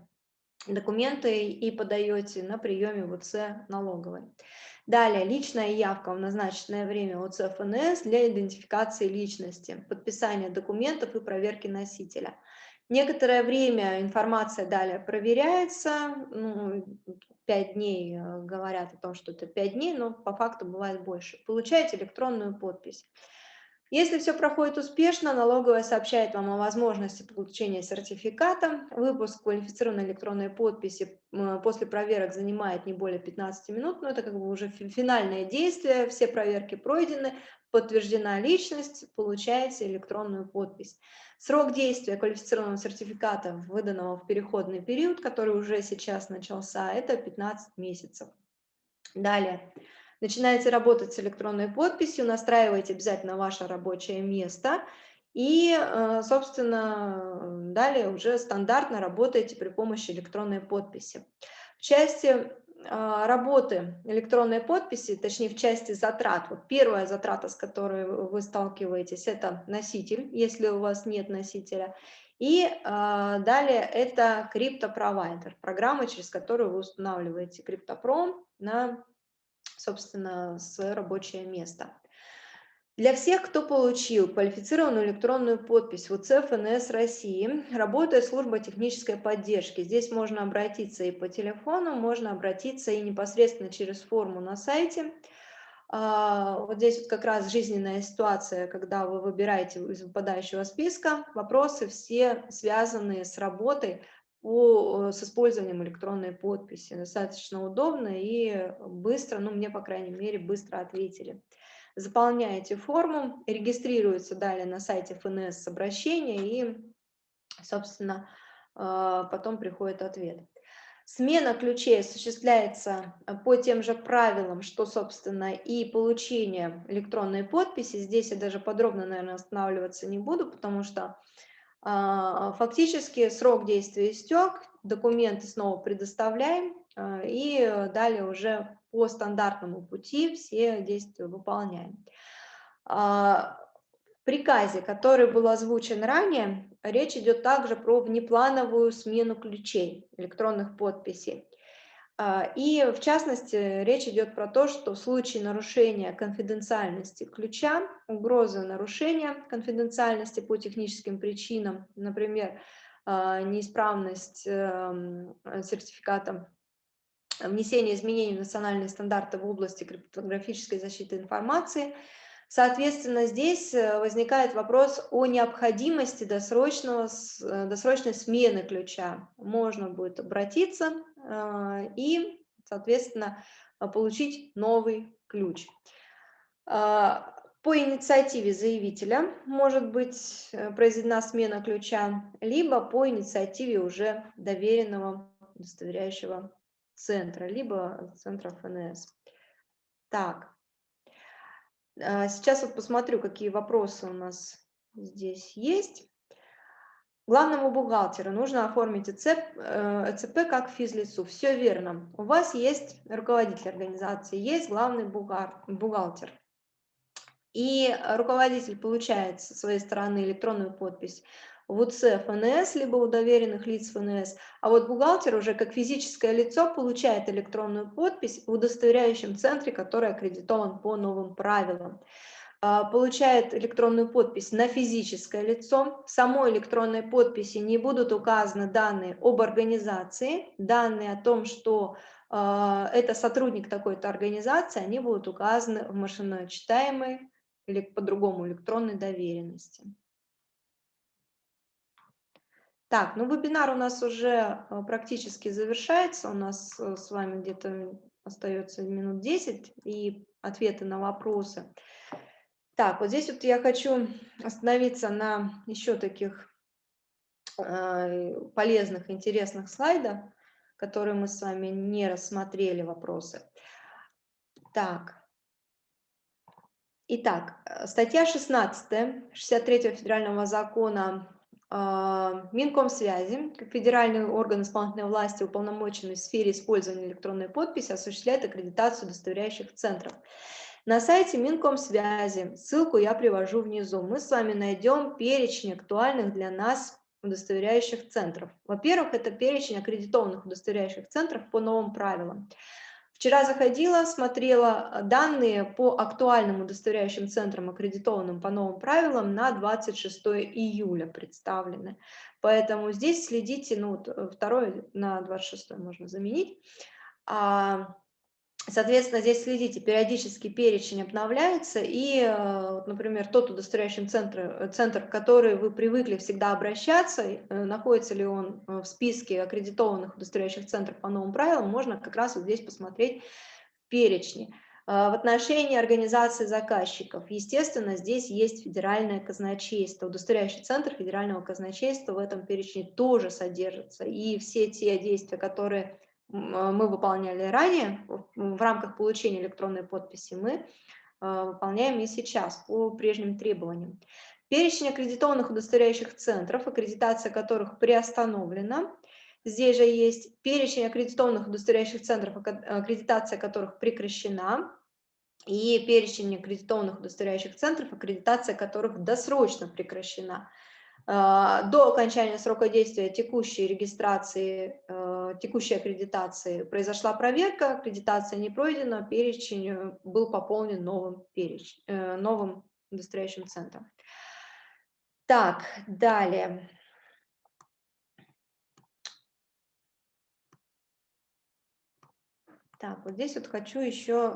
документы и подаете на приеме в УЦ налоговой. Далее, личная явка в назначенное время ОЦ ФНС для идентификации личности, подписания документов и проверки носителя. Некоторое время информация далее проверяется, ну, 5 дней э, говорят о том, что это 5 дней, но по факту бывает больше. Получаете электронную подпись. Если все проходит успешно, налоговая сообщает вам о возможности получения сертификата. Выпуск квалифицированной электронной подписи после проверок занимает не более 15 минут, но это как бы уже финальное действие, все проверки пройдены, подтверждена личность, получаете электронную подпись. Срок действия квалифицированного сертификата, выданного в переходный период, который уже сейчас начался, это 15 месяцев. Далее. Начинаете работать с электронной подписью, настраиваете обязательно ваше рабочее место и, э, собственно, далее уже стандартно работаете при помощи электронной подписи. В части э, работы электронной подписи, точнее в части затрат, вот первая затрата, с которой вы сталкиваетесь, это носитель, если у вас нет носителя, и э, далее это криптопровайдер, программа, через которую вы устанавливаете криптопром на собственно, с рабочее место. Для всех, кто получил квалифицированную электронную подпись в УЦ ФНС России, работает служба технической поддержки. Здесь можно обратиться и по телефону, можно обратиться и непосредственно через форму на сайте. А, вот здесь вот как раз жизненная ситуация, когда вы выбираете из выпадающего списка, вопросы все связанные с работой по, с использованием электронной подписи. Достаточно удобно и быстро, ну мне, по крайней мере, быстро ответили. Заполняете форму, регистрируется далее на сайте ФНС обращение и, собственно, а, потом приходит ответ. Смена ключей осуществляется по тем же правилам, что, собственно, и получение электронной подписи. Здесь я даже подробно, наверное, останавливаться не буду, потому что фактически срок действия истек, документы снова предоставляем, а, и далее уже по стандартному пути все действия выполняем. А, в приказе, который был озвучен ранее, речь идет также про внеплановую смену ключей электронных подписей. А, и в частности, речь идет про то, что в случае нарушения конфиденциальности ключа, угрозы нарушения конфиденциальности по техническим причинам, например, а, неисправность эм, сертификата внесение изменений в национальные стандарты в области криптографической защиты информации. Соответственно, здесь э, возникает вопрос о необходимости досрочного, э, досрочной смены ключа. Можно будет обратиться и, соответственно, получить новый ключ. По инициативе заявителя может быть произведена смена ключа, либо по инициативе уже доверенного удостоверяющего центра, либо центра ФНС. Так, а, сейчас вот посмотрю, какие вопросы у нас здесь есть. Главному бухгалтеру нужно оформить ЭЦП, ЭЦП как физлицу. Все верно. У вас есть руководитель организации, есть главный бухгалтер. И руководитель получает со своей стороны электронную подпись в УЦ ФНС, либо у доверенных лиц ФНС, а вот бухгалтер уже как физическое лицо получает электронную подпись в удостоверяющем центре, который аккредитован по новым правилам получает электронную подпись на физическое лицо. В самой электронной подписи не будут указаны данные об организации, данные о том, что э, это сотрудник такой-то организации, они будут указаны в машиночитаемой или по-другому электронной доверенности. Так, ну вебинар у нас уже э, практически завершается, у нас с вами где-то остается минут 10 и ответы на вопросы. Так, вот здесь вот я хочу остановиться на еще таких э, полезных, интересных слайдах, которые мы с вами не рассмотрели вопросы. Так, итак, э, статья 16 63 федерального закона а, Минкомсвязи, как федеральный орган исполнительной власти, уполномоченный в сфере использования электронной подписи, осуществляет аккредитацию удостоверяющих центров. На сайте Минкомсвязи, ссылку я привожу внизу, мы с вами найдем перечень актуальных для нас удостоверяющих центров. Во-первых, это перечень аккредитованных удостоверяющих центров по новым правилам. Вчера заходила, смотрела данные по актуальным удостоверяющим центрам, аккредитованным по новым правилам, на 26 июля представлены. Поэтому здесь следите, ну, э, второй на 26 можно заменить. А, Соответственно, здесь следите, периодически перечень обновляется, и, э, например, тот удостоверяющий центр, э, центр, в который вы привыкли всегда обращаться, э, находится ли он в списке аккредитованных удостоверяющих центров по новым правилам, можно как раз вот здесь посмотреть в перечне. В отношении организации заказчиков, естественно, здесь есть федеральное казначейство, удостоверяющий центр федерального казначейства в этом перечне тоже содержится, и все те действия, которые мы выполняли ранее в рамках получения электронной подписи, мы а, выполняем и сейчас по прежним требованиям. Перечень аккредитованных удостоверяющих центров, аккредитация которых приостановлена. Здесь же есть перечень аккредитованных удостоверяющих центров, аккредитация которых прекращена. И перечень аккредитованных удостоверяющих центров, аккредитация которых досрочно прекращена. А, до окончания срока действия текущей регистрации, текущей аккредитации произошла проверка, аккредитация не пройдена, перечень э, был пополнен новым, переч... Э, новым удостоверяющим центром. Так, далее. Так, вот здесь вот хочу еще,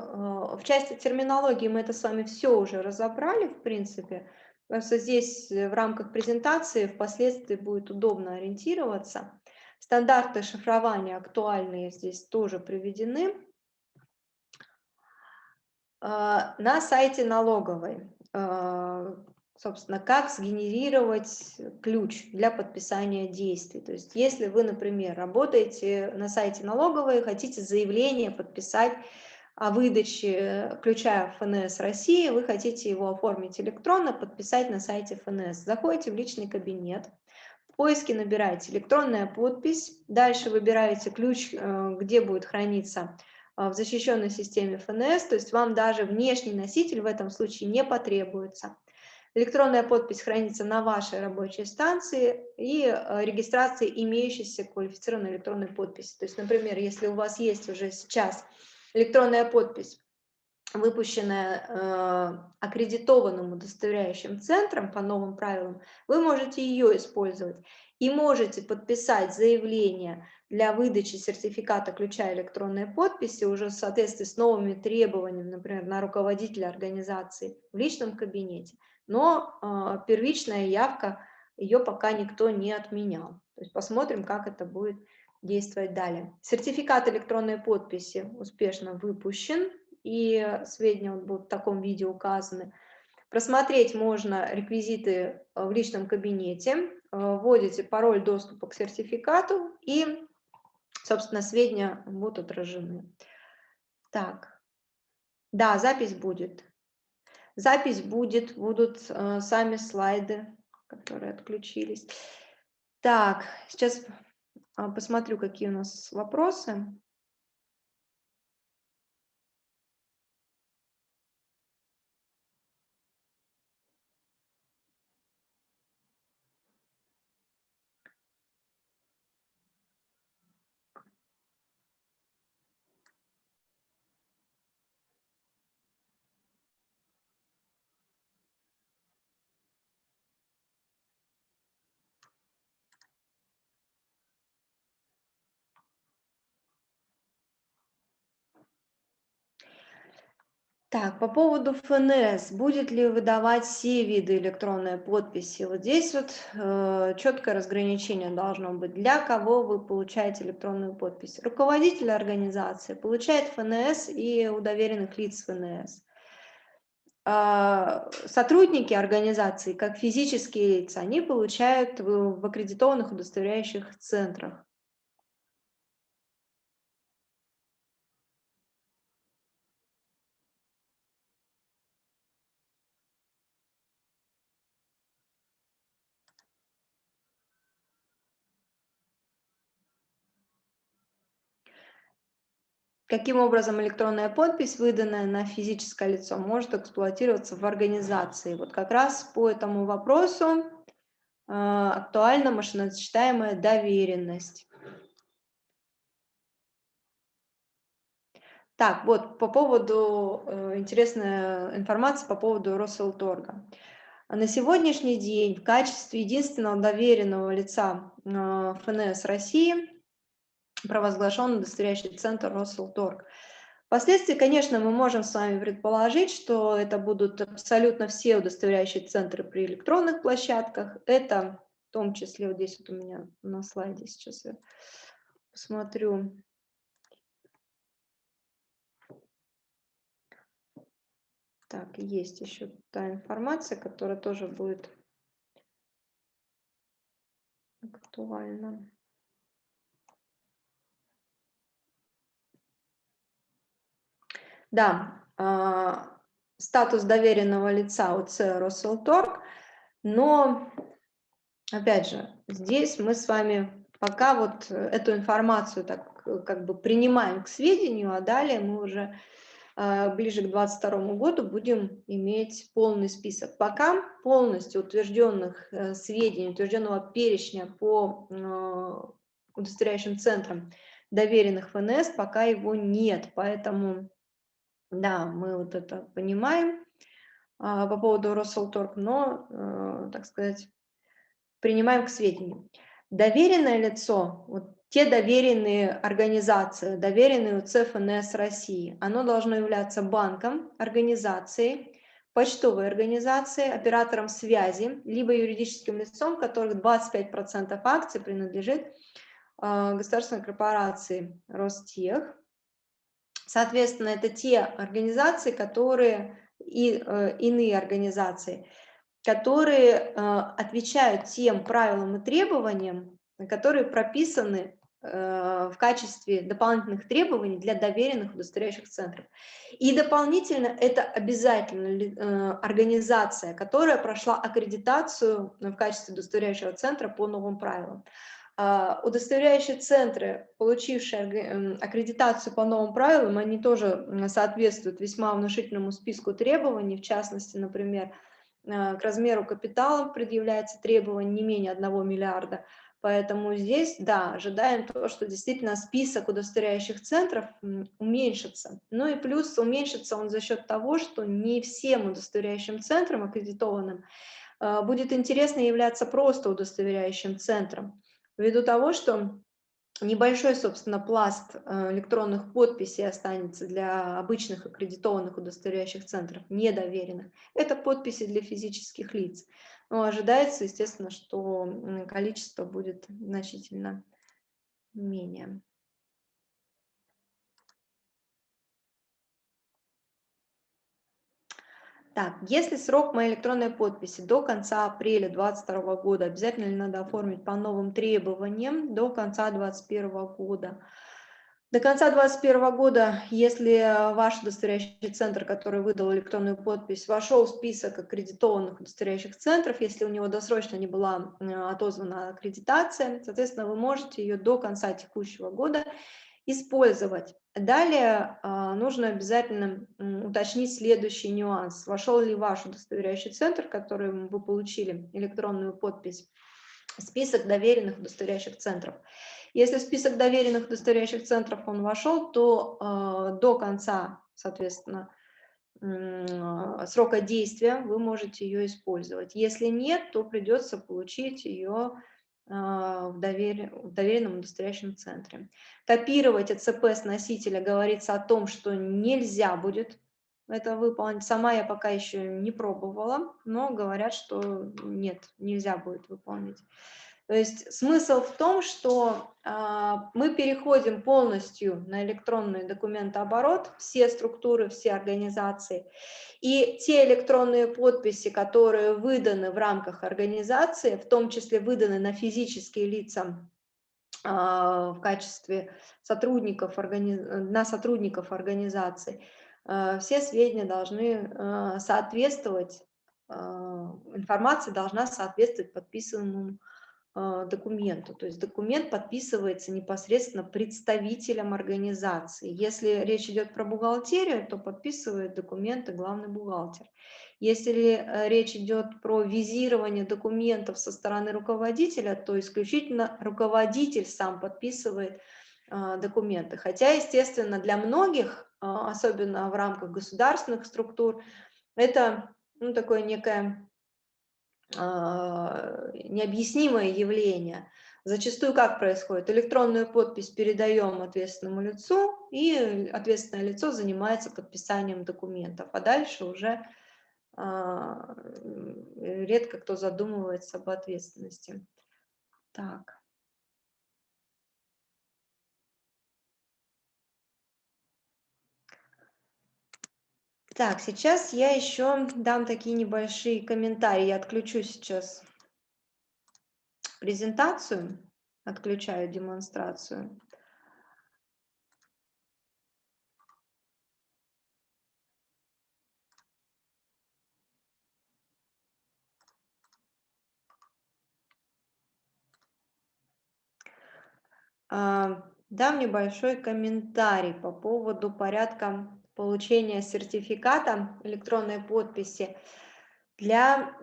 в части терминологии мы это с вами все уже разобрали, в принципе, Просто здесь э, в рамках презентации впоследствии будет удобно ориентироваться. Стандарты шифрования актуальные здесь тоже приведены. А, на сайте налоговой, а, собственно, как сгенерировать ключ для подписания действий. То есть если вы, например, работаете на сайте налоговой, хотите заявление подписать о выдаче ключа ФНС России, вы хотите его оформить электронно, подписать на сайте ФНС. Заходите в личный кабинет, поиске набираете электронная подпись, дальше выбираете ключ, э, где будет храниться э, в защищенной системе ФНС, то есть вам даже внешний носитель в этом случае не потребуется. Электронная подпись хранится на вашей рабочей станции и э, регистрация имеющейся квалифицированной электронной подписи. То есть, например, если у вас есть уже сейчас электронная подпись, выпущенная э, аккредитованным удостоверяющим центром по новым правилам, вы можете ее использовать и можете подписать заявление для выдачи сертификата ключа электронной подписи уже в соответствии с новыми требованиями, например, на руководителя организации в личном кабинете. Но э, первичная явка, ее пока никто не отменял. То есть посмотрим, как это будет действовать далее. Сертификат электронной подписи успешно выпущен, и сведения будут в таком виде указаны. Просмотреть можно реквизиты э, в личном кабинете, э, вводите пароль доступа к сертификату и, собственно, сведения будут отражены. Так, да, запись будет. Запись будет, будут э, сами слайды, которые отключились. Так, сейчас а, посмотрю, какие у нас вопросы. Так, по поводу ФНС, будет ли выдавать все виды электронной подписи? Вот здесь вот э, четкое разграничение должно быть. Для кого вы получаете электронную подпись? Руководитель организации получает ФНС и у доверенных лиц ФНС. Э, сотрудники организации, как физические лица, они получают в, в аккредитованных удостоверяющих центрах. Каким образом электронная подпись, выданная на физическое лицо, может эксплуатироваться в организации? Вот как раз по этому вопросу э, актуальна машиносчитаемая доверенность. Так, вот по поводу, э, интересная информация по поводу Росселторга. На сегодняшний день в качестве единственного доверенного лица э, ФНС России провозглашен удостоверяющий центр Росселторг. Впоследствии, конечно, мы можем с вами предположить, что это будут абсолютно все удостоверяющие центры при электронных площадках. Это в том числе, вот здесь вот у меня на слайде сейчас я посмотрю. Так, есть еще та информация, которая тоже будет актуальна. Да, а, статус доверенного лица УЦ Росселторг, но, опять же, здесь мы с вами пока вот эту информацию так как бы принимаем к сведению, а далее мы уже а, ближе к 2022 году будем иметь полный список. Пока полностью утвержденных э, сведений, утвержденного перечня по э, удостоверяющим центрам доверенных ФНС, пока его нет, поэтому да, мы вот это понимаем а, по поводу Росселторг, но, э, так сказать, принимаем к сведению. Доверенное лицо, вот те доверенные организации, доверенные у ЦФНС России, оно должно являться банком, организацией, почтовой организацией, оператором связи, либо юридическим лицом, которых 25% акций принадлежит э, государственной корпорации Ростех, Соответственно, это те организации, которые и э, иные организации, которые э, отвечают тем правилам и требованиям, которые прописаны э, в качестве дополнительных требований для доверенных удостоверяющих центров. И дополнительно это обязательно э, организация, которая прошла аккредитацию в качестве удостоверяющего центра по новым правилам. А, удостоверяющие центры, получившие аккредитацию по новым правилам, они тоже соответствуют весьма внушительному списку требований, в частности, например, а, к размеру капитала предъявляется требование не менее 1 миллиарда, Поэтому здесь, да, ожидаем то, что действительно список удостоверяющих центров уменьшится. Ну и плюс уменьшится он за счет того, что не всем удостоверяющим центрам, аккредитованным, а, будет интересно являться просто удостоверяющим центром ввиду того, что небольшой, собственно, пласт э, электронных подписей останется для обычных аккредитованных удостоверяющих центров, недоверенных. Это подписи для физических лиц. Но ожидается, естественно, что количество будет значительно менее. Так, если срок моей электронной подписи до конца апреля 2022 года, обязательно ли надо оформить по новым требованиям до конца 2021 года? До конца 2021 года, если ваш удостоверяющий центр, который выдал электронную подпись, вошел в список аккредитованных удостоверяющих центров, если у него досрочно не была отозвана аккредитация, соответственно, вы можете ее до конца текущего года использовать. Далее а, нужно обязательно уточнить следующий нюанс. Вошел ли ваш удостоверяющий центр, который вы получили электронную подпись, список доверенных удостоверяющих центров. Если список доверенных удостоверяющих центров он вошел, то э, до конца, соответственно, срока действия вы можете ее использовать. Если нет, то придется получить ее а, в, довер... в доверенном удостоверяющем центре. Копировать ЭЦП с носителя говорится о том, что нельзя будет это выполнить. Сама я пока еще не пробовала, но говорят, что нет, нельзя будет выполнить. То есть смысл в том, что а, мы переходим полностью на электронный документооборот, все структуры, все организации, и те электронные подписи, которые выданы в рамках организации, в том числе выданы на физические лица а, в качестве сотрудников, на сотрудников организации, а, все сведения должны соответствовать, информация должна соответствовать подписанному документу. То есть документ подписывается непосредственно представителем организации. Если речь идет про бухгалтерию, то подписывает документы главный бухгалтер. Если э, речь идет про визирование документов со стороны руководителя, то исключительно руководитель сам подписывает а, документы. Хотя, естественно, для многих, а, особенно в рамках государственных структур, это ну, такое некое а, необъяснимое явление. Зачастую как происходит? Электронную подпись передаем ответственному лицу, и ответственное лицо занимается подписанием документов, а дальше уже а, редко кто задумывается об ответственности. Так. Так, сейчас я еще дам такие небольшие комментарии. Я отключу сейчас презентацию, отключаю демонстрацию. А, дам небольшой комментарий по поводу порядка получения сертификата электронной подписи для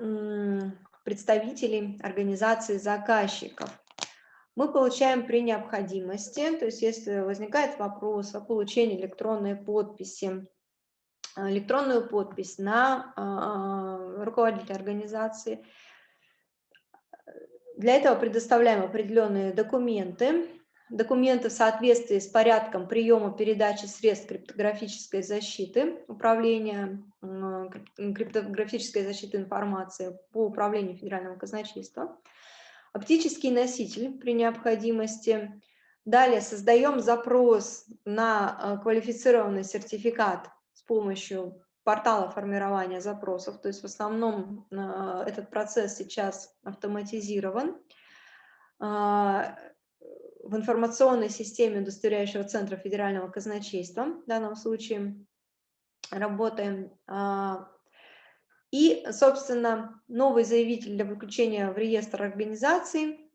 представителей организации заказчиков. Мы получаем при необходимости, то есть если возникает вопрос о получении электронной подписи, электронную подпись на а, руководителя организации, для этого предоставляем определенные документы, документы в соответствии с порядком приема передачи средств криптографической защиты, управления криптографической защиты информации по управлению федерального казначейства, оптический носитель при необходимости. Далее создаем запрос на э, квалифицированный сертификат с помощью портала формирования запросов, то есть в основном э, этот процесс сейчас автоматизирован. В информационной системе удостоверяющего центра федерального казначейства, в данном случае работаем. А, и, собственно, новый заявитель для включения в реестр организаций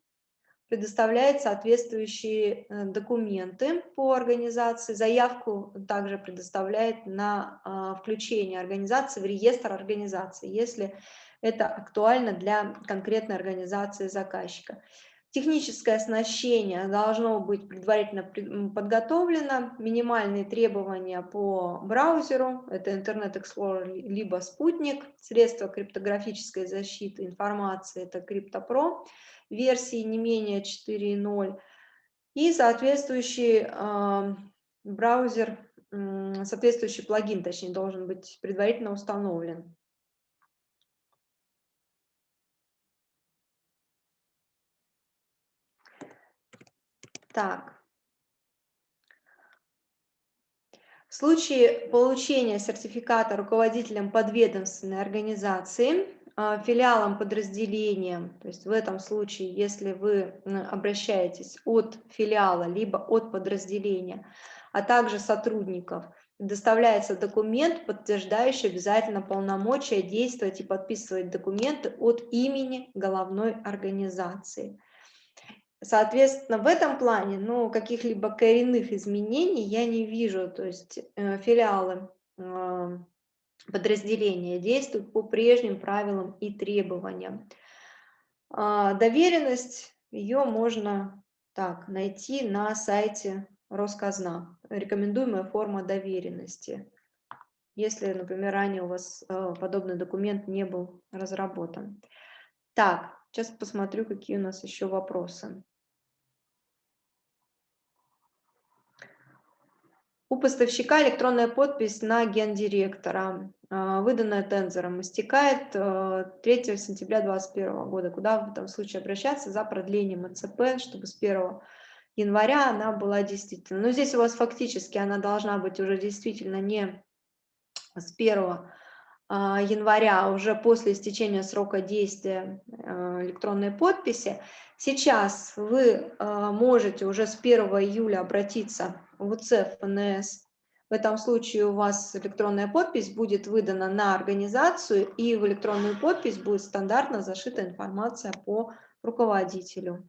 предоставляет соответствующие э, документы по организации. Заявку также предоставляет на а, включение организации в реестр организации, если это актуально для конкретной организации заказчика. Техническое оснащение должно быть предварительно подготовлено. Минимальные требования по браузеру, это Internet Explorer либо спутник. Средства криптографической защиты информации, это CryptoPro, версии не менее 4.0. И соответствующий э, браузер, э, соответствующий плагин, точнее, должен быть предварительно установлен. Так. В случае получения сертификата руководителем подведомственной организации, а, филиалом подразделением, то есть в этом случае, если вы обращаетесь от филиала либо от подразделения, а также сотрудников, доставляется документ, подтверждающий обязательно полномочия действовать и подписывать документы от имени головной организации. Соответственно, в этом плане ну, каких-либо коренных изменений я не вижу. То есть э, филиалы э, подразделения действуют по прежним правилам и требованиям. Э, доверенность, ее можно так найти на сайте Росказна. Рекомендуемая форма доверенности. Если, например, ранее у вас э, подобный документ не был разработан. Так, сейчас посмотрю, какие у нас еще вопросы. У поставщика электронная подпись на гендиректора, а, выданная тензором, истекает 3 э, сентября 2021 года. Куда в этом случае обращаться за продлением ЭЦП, чтобы с 1 января она была действительно. Но здесь у вас фактически она должна быть уже действительно не с 1 а, января, а уже после истечения срока действия электронной подписи. Сейчас вы можете уже с 1 июля обратиться в УЦ ФНС. В этом случае у вас электронная подпись будет выдана на организацию, и в электронную подпись будет стандартно зашита информация по руководителю.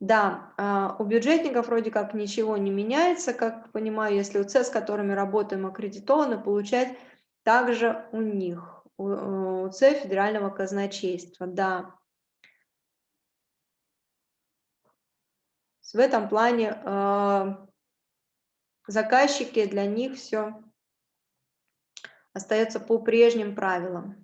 Да, а, у бюджетников вроде как ничего не меняется, как понимаю, если УЦ, с которыми работаем, аккредитованы, получать также у них, у УЦ Федерального казначейства, да. В этом плане а, заказчики, для них все остается по прежним правилам.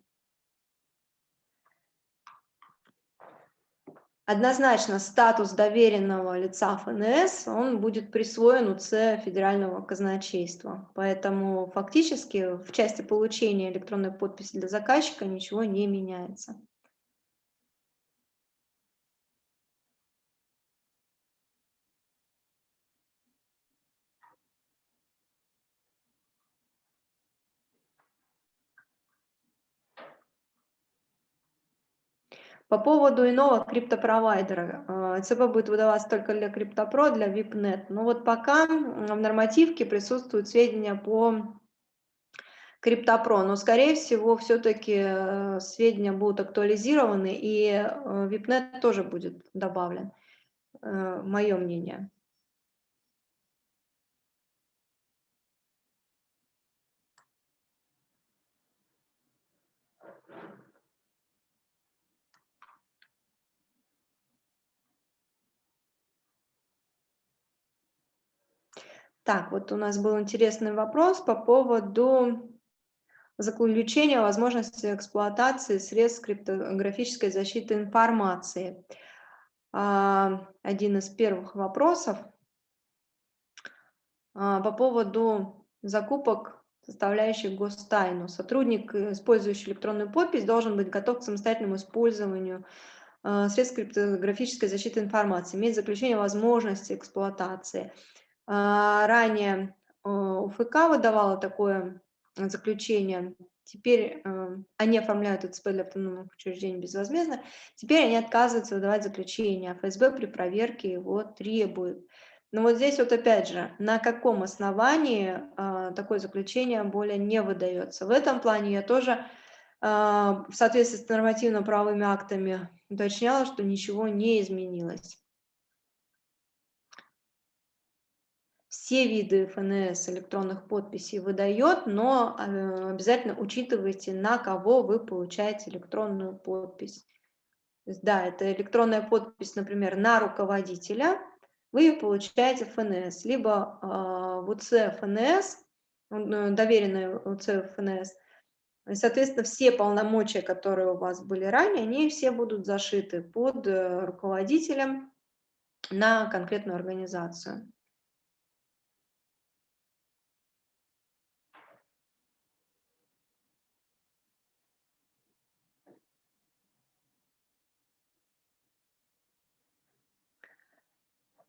Однозначно статус доверенного лица ФНС, он будет присвоен УЦ Федерального казначейства. Поэтому фактически в части получения электронной подписи для заказчика ничего не меняется. По поводу иного криптопровайдера. ЦП будет выдаваться только для CryptoPro, для VIPNet. Но вот пока в нормативке присутствуют сведения по CryptoPro, но, скорее всего, все-таки э, сведения будут актуализированы, и э, VIPNet тоже будет добавлен, э, мое мнение. Так, вот у нас был интересный вопрос по поводу заключения возможности эксплуатации средств криптографической защиты информации. А, один из первых вопросов а, по поводу закупок, составляющих гостайну. Сотрудник, использующий электронную подпись, должен быть готов к самостоятельному использованию а, средств криптографической защиты информации, иметь заключение возможности эксплуатации – ранее э, УФК выдавала такое заключение, теперь э, они оформляют ЭЦП для автономных учреждений безвозмездно, теперь они отказываются выдавать заключение, а ФСБ при проверке его требует. Но вот здесь вот опять же, на каком основании э, такое заключение более не выдается. В этом плане я тоже в соответствии с нормативно-правовыми актами уточняла, что ничего не изменилось. Все виды ФНС электронных подписей выдает, но э, обязательно учитывайте, на кого вы получаете электронную подпись. да, это электронная подпись, например, на руководителя, вы получаете ФНС, либо э, в УЦ ФНС, э, доверенная УЦ ФНС, и, соответственно, все полномочия, которые у вас были ранее, они все будут зашиты под руководителем на конкретную организацию.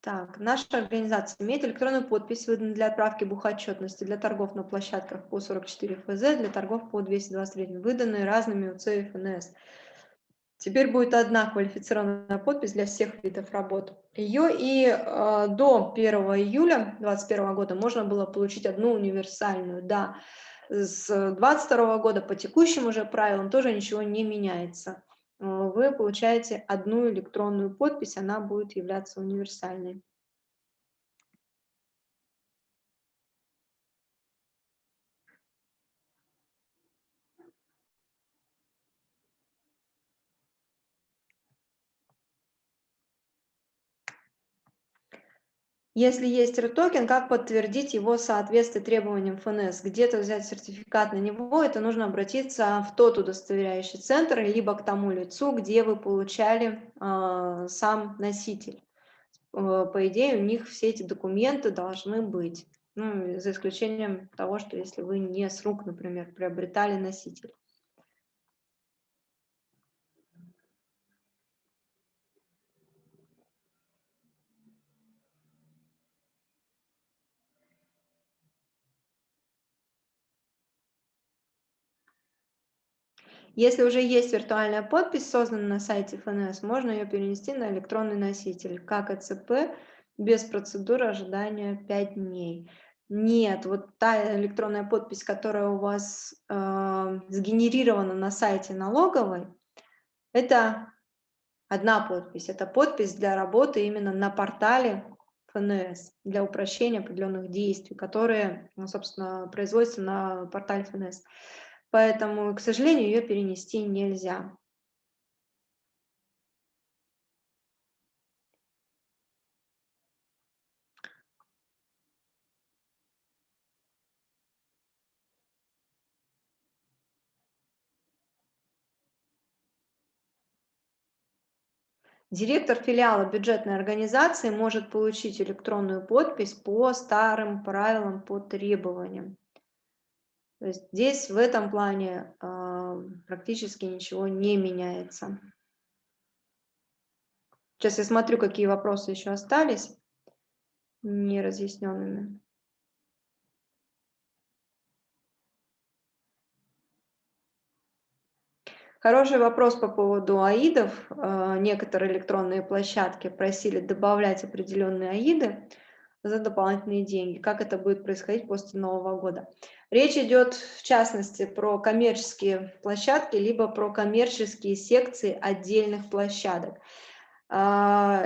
Так, наша организация имеет электронную подпись, выданную для отправки бухотчетности для торгов на площадках по 44 ФЗ, для торгов по 223, выданные разными УЦ и ФНС. Теперь будет одна квалифицированная подпись для всех видов работ. Ее и э, до 1 июля 2021 года можно было получить одну универсальную. Да, с 2022 года по текущим уже правилам тоже ничего не меняется. Вы получаете одну электронную подпись, она будет являться универсальной. Если есть RTOKEN, как подтвердить его соответствие требованиям ФНС? Где-то взять сертификат на него, это нужно обратиться в тот удостоверяющий центр, либо к тому лицу, где вы получали э, сам носитель. Э, по идее, у них все эти документы должны быть. Ну, за исключением того, что если вы не с рук, например, приобретали носитель. Если уже есть виртуальная подпись, созданная на сайте ФНС, можно ее перенести на электронный носитель, как ЭЦП, без процедуры ожидания 5 дней. Нет, вот та электронная подпись, которая у вас э, сгенерирована на сайте налоговой, это одна подпись. Это подпись для работы именно на портале ФНС, для упрощения определенных действий, которые, ну, собственно, производятся на портале ФНС поэтому, к сожалению, ее перенести нельзя. Директор филиала бюджетной организации может получить электронную подпись по старым правилам, по требованиям. То есть здесь в этом плане практически ничего не меняется. Сейчас я смотрю, какие вопросы еще остались неразъясненными. Хороший вопрос по поводу аидов. А, некоторые электронные площадки просили добавлять определенные аиды за дополнительные деньги. Как это будет происходить после Нового года? Речь идет в частности про коммерческие площадки, либо про коммерческие секции отдельных площадок. А,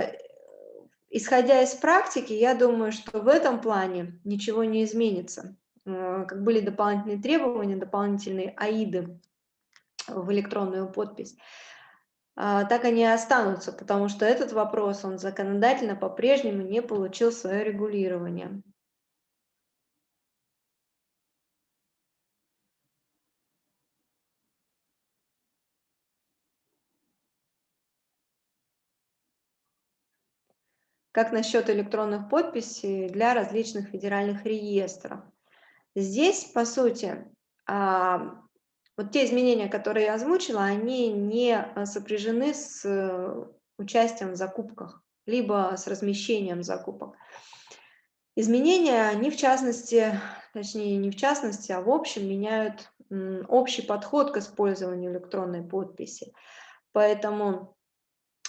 исходя из практики, я думаю, что в этом плане ничего не изменится. А, как были дополнительные требования, дополнительные АИДы в электронную подпись, а, так они и останутся, потому что этот вопрос, он законодательно по-прежнему не получил свое регулирование. Как насчет электронных подписей для различных федеральных реестров. Здесь, по сути, а, вот те изменения, которые я озвучила, они не а, сопряжены с э, участием в закупках, либо с размещением закупок. Изменения, они в частности, точнее не в частности, а в общем меняют общий подход к использованию электронной подписи. Поэтому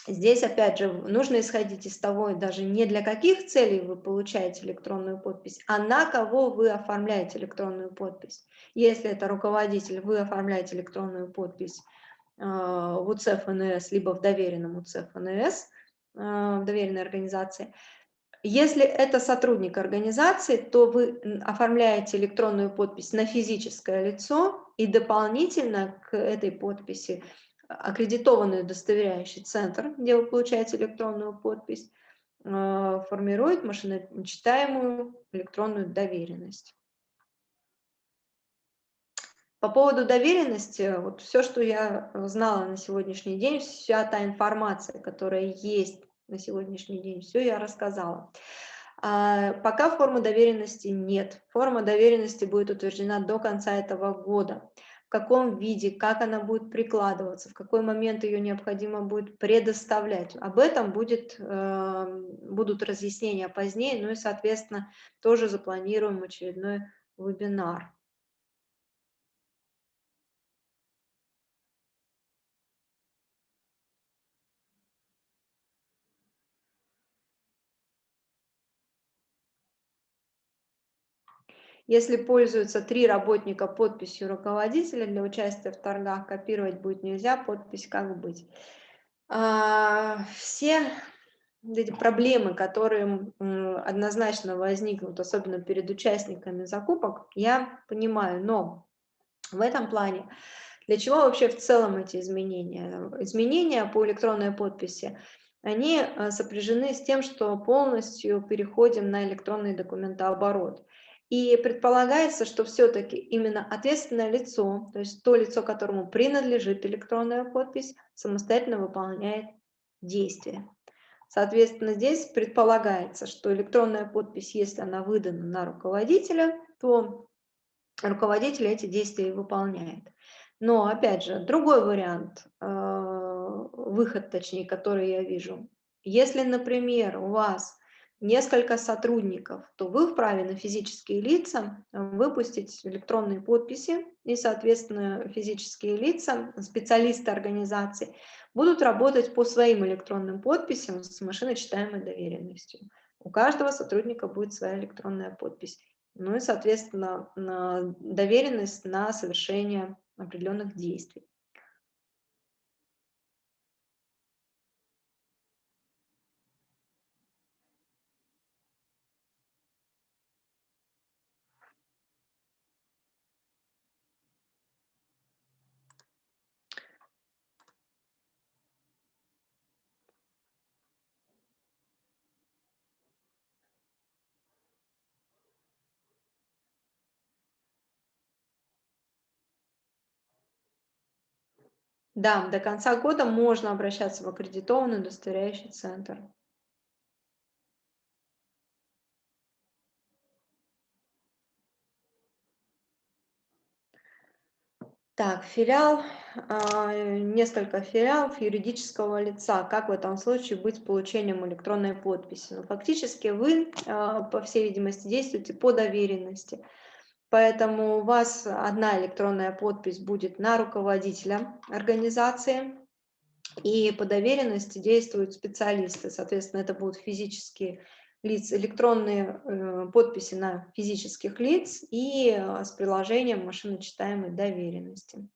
Здесь, опять же, нужно исходить из того, даже не для каких целей вы получаете электронную подпись, а на кого вы оформляете электронную подпись. Если это руководитель, вы оформляете электронную подпись э, в УЦ ФНС, либо в доверенном УЦ ФНС, э, в доверенной организации. Если это сотрудник организации, то вы оформляете электронную подпись на физическое лицо и дополнительно к этой подписи аккредитованный удостоверяющий центр, где вы получаете электронную подпись, э, формирует машиночитаемую электронную доверенность. По поводу доверенности, вот все, что я знала на сегодняшний день, вся та информация, которая есть на сегодняшний день, все я рассказала. А пока формы доверенности нет. Форма доверенности будет утверждена до конца этого года каком виде, как она будет прикладываться, в какой момент ее необходимо будет предоставлять. Об этом будет, э, будут разъяснения позднее, ну и, соответственно, тоже запланируем очередной вебинар. Если пользуются три работника подписью руководителя для участия в торгах, копировать будет нельзя, подпись как быть. А, все эти проблемы, которые однозначно возникнут, особенно перед участниками закупок, я понимаю, но в этом плане для чего вообще в целом эти изменения? Изменения по электронной подписи, они а, сопряжены с тем, что полностью переходим на электронный документооборот. И предполагается, что все-таки именно ответственное лицо, то есть то лицо, которому принадлежит электронная подпись, самостоятельно выполняет действие. Соответственно, здесь предполагается, что электронная подпись, если она выдана на руководителя, то руководитель эти действия выполняет. Но, опять же, другой вариант, э, выход, точнее, который я вижу. Если, например, у вас несколько сотрудников, то вы вправе на физические лица выпустить электронные подписи, и, соответственно, физические лица, специалисты организации будут работать по своим электронным подписям с машиночитаемой доверенностью. У каждого сотрудника будет своя электронная подпись. Ну и, соответственно, доверенность на совершение определенных действий. Да, до конца года можно обращаться в аккредитованный удостоверяющий центр. Так, филиал, а, несколько филиалов юридического лица. Как в этом случае быть с получением электронной подписи? Ну, фактически вы, а, по всей видимости, действуете по доверенности. Поэтому у вас одна электронная подпись будет на руководителя организации, и по доверенности действуют специалисты. Соответственно, это будут физические лица, электронные э, подписи на физических лиц и э, с приложением машиночитаемой доверенности.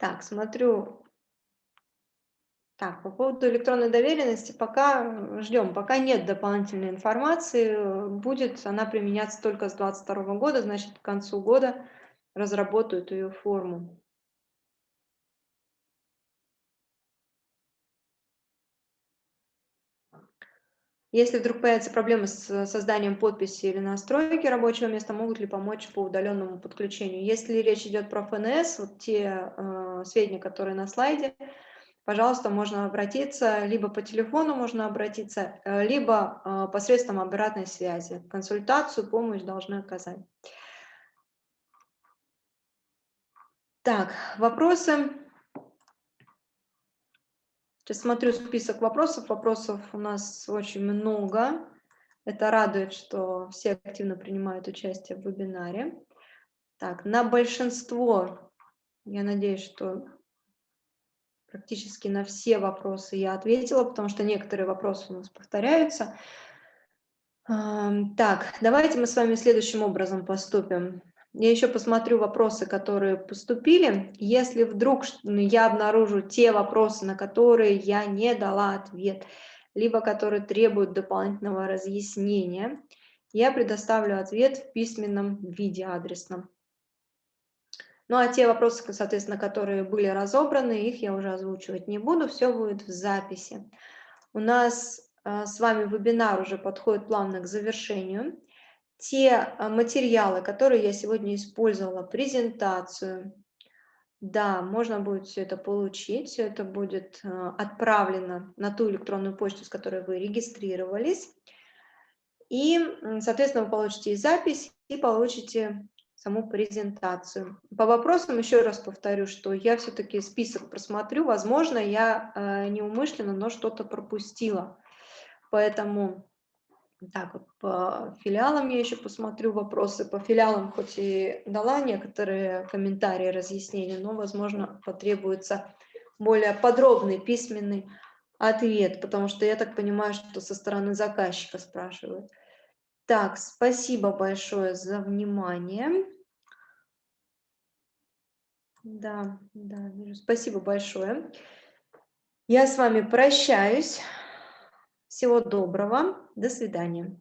Так, смотрю. Так, по поводу электронной доверенности пока ждем, пока нет дополнительной информации. Будет она применяться только с 2022 года, значит, к концу года разработают ее форму. Если вдруг появятся проблемы с созданием подписи или настройки рабочего места, могут ли помочь по удаленному подключению? Если речь идет про ФНС, вот те э, сведения, которые на слайде, пожалуйста, можно обратиться, либо по телефону можно обратиться, э, либо э, посредством обратной связи. Консультацию, помощь должны оказать. Так, вопросы? Сейчас смотрю список вопросов. Вопросов у нас очень много. Это радует, что все активно принимают участие в вебинаре. Так, на большинство, я надеюсь, что практически на все вопросы я ответила, потому что некоторые вопросы у нас повторяются. Так, давайте мы с вами следующим образом поступим. Я еще посмотрю вопросы, которые поступили. Если вдруг я обнаружу те вопросы, на которые я не дала ответ, либо которые требуют дополнительного разъяснения, я предоставлю ответ в письменном виде адресном. Ну а те вопросы, соответственно, которые были разобраны, их я уже озвучивать не буду, все будет в записи. У нас а, с вами вебинар уже подходит плавно к завершению. Те а, материалы, которые я сегодня использовала, презентацию, да, можно будет все это получить, все это будет а, отправлено на ту электронную почту, с которой вы регистрировались. И, соответственно, вы получите и запись, и получите саму презентацию. По вопросам еще раз повторю, что я все-таки список просмотрю. Возможно, я э, неумышленно, но что-то пропустила. Поэтому так по филиалам я еще посмотрю вопросы. По филиалам хоть и дала некоторые комментарии, разъяснения, но, возможно, потребуется более подробный письменный ответ, потому что я так понимаю, что со стороны заказчика спрашивают. Так, спасибо большое за внимание. Да, да. Спасибо большое. Я с вами прощаюсь. Всего доброго. До свидания.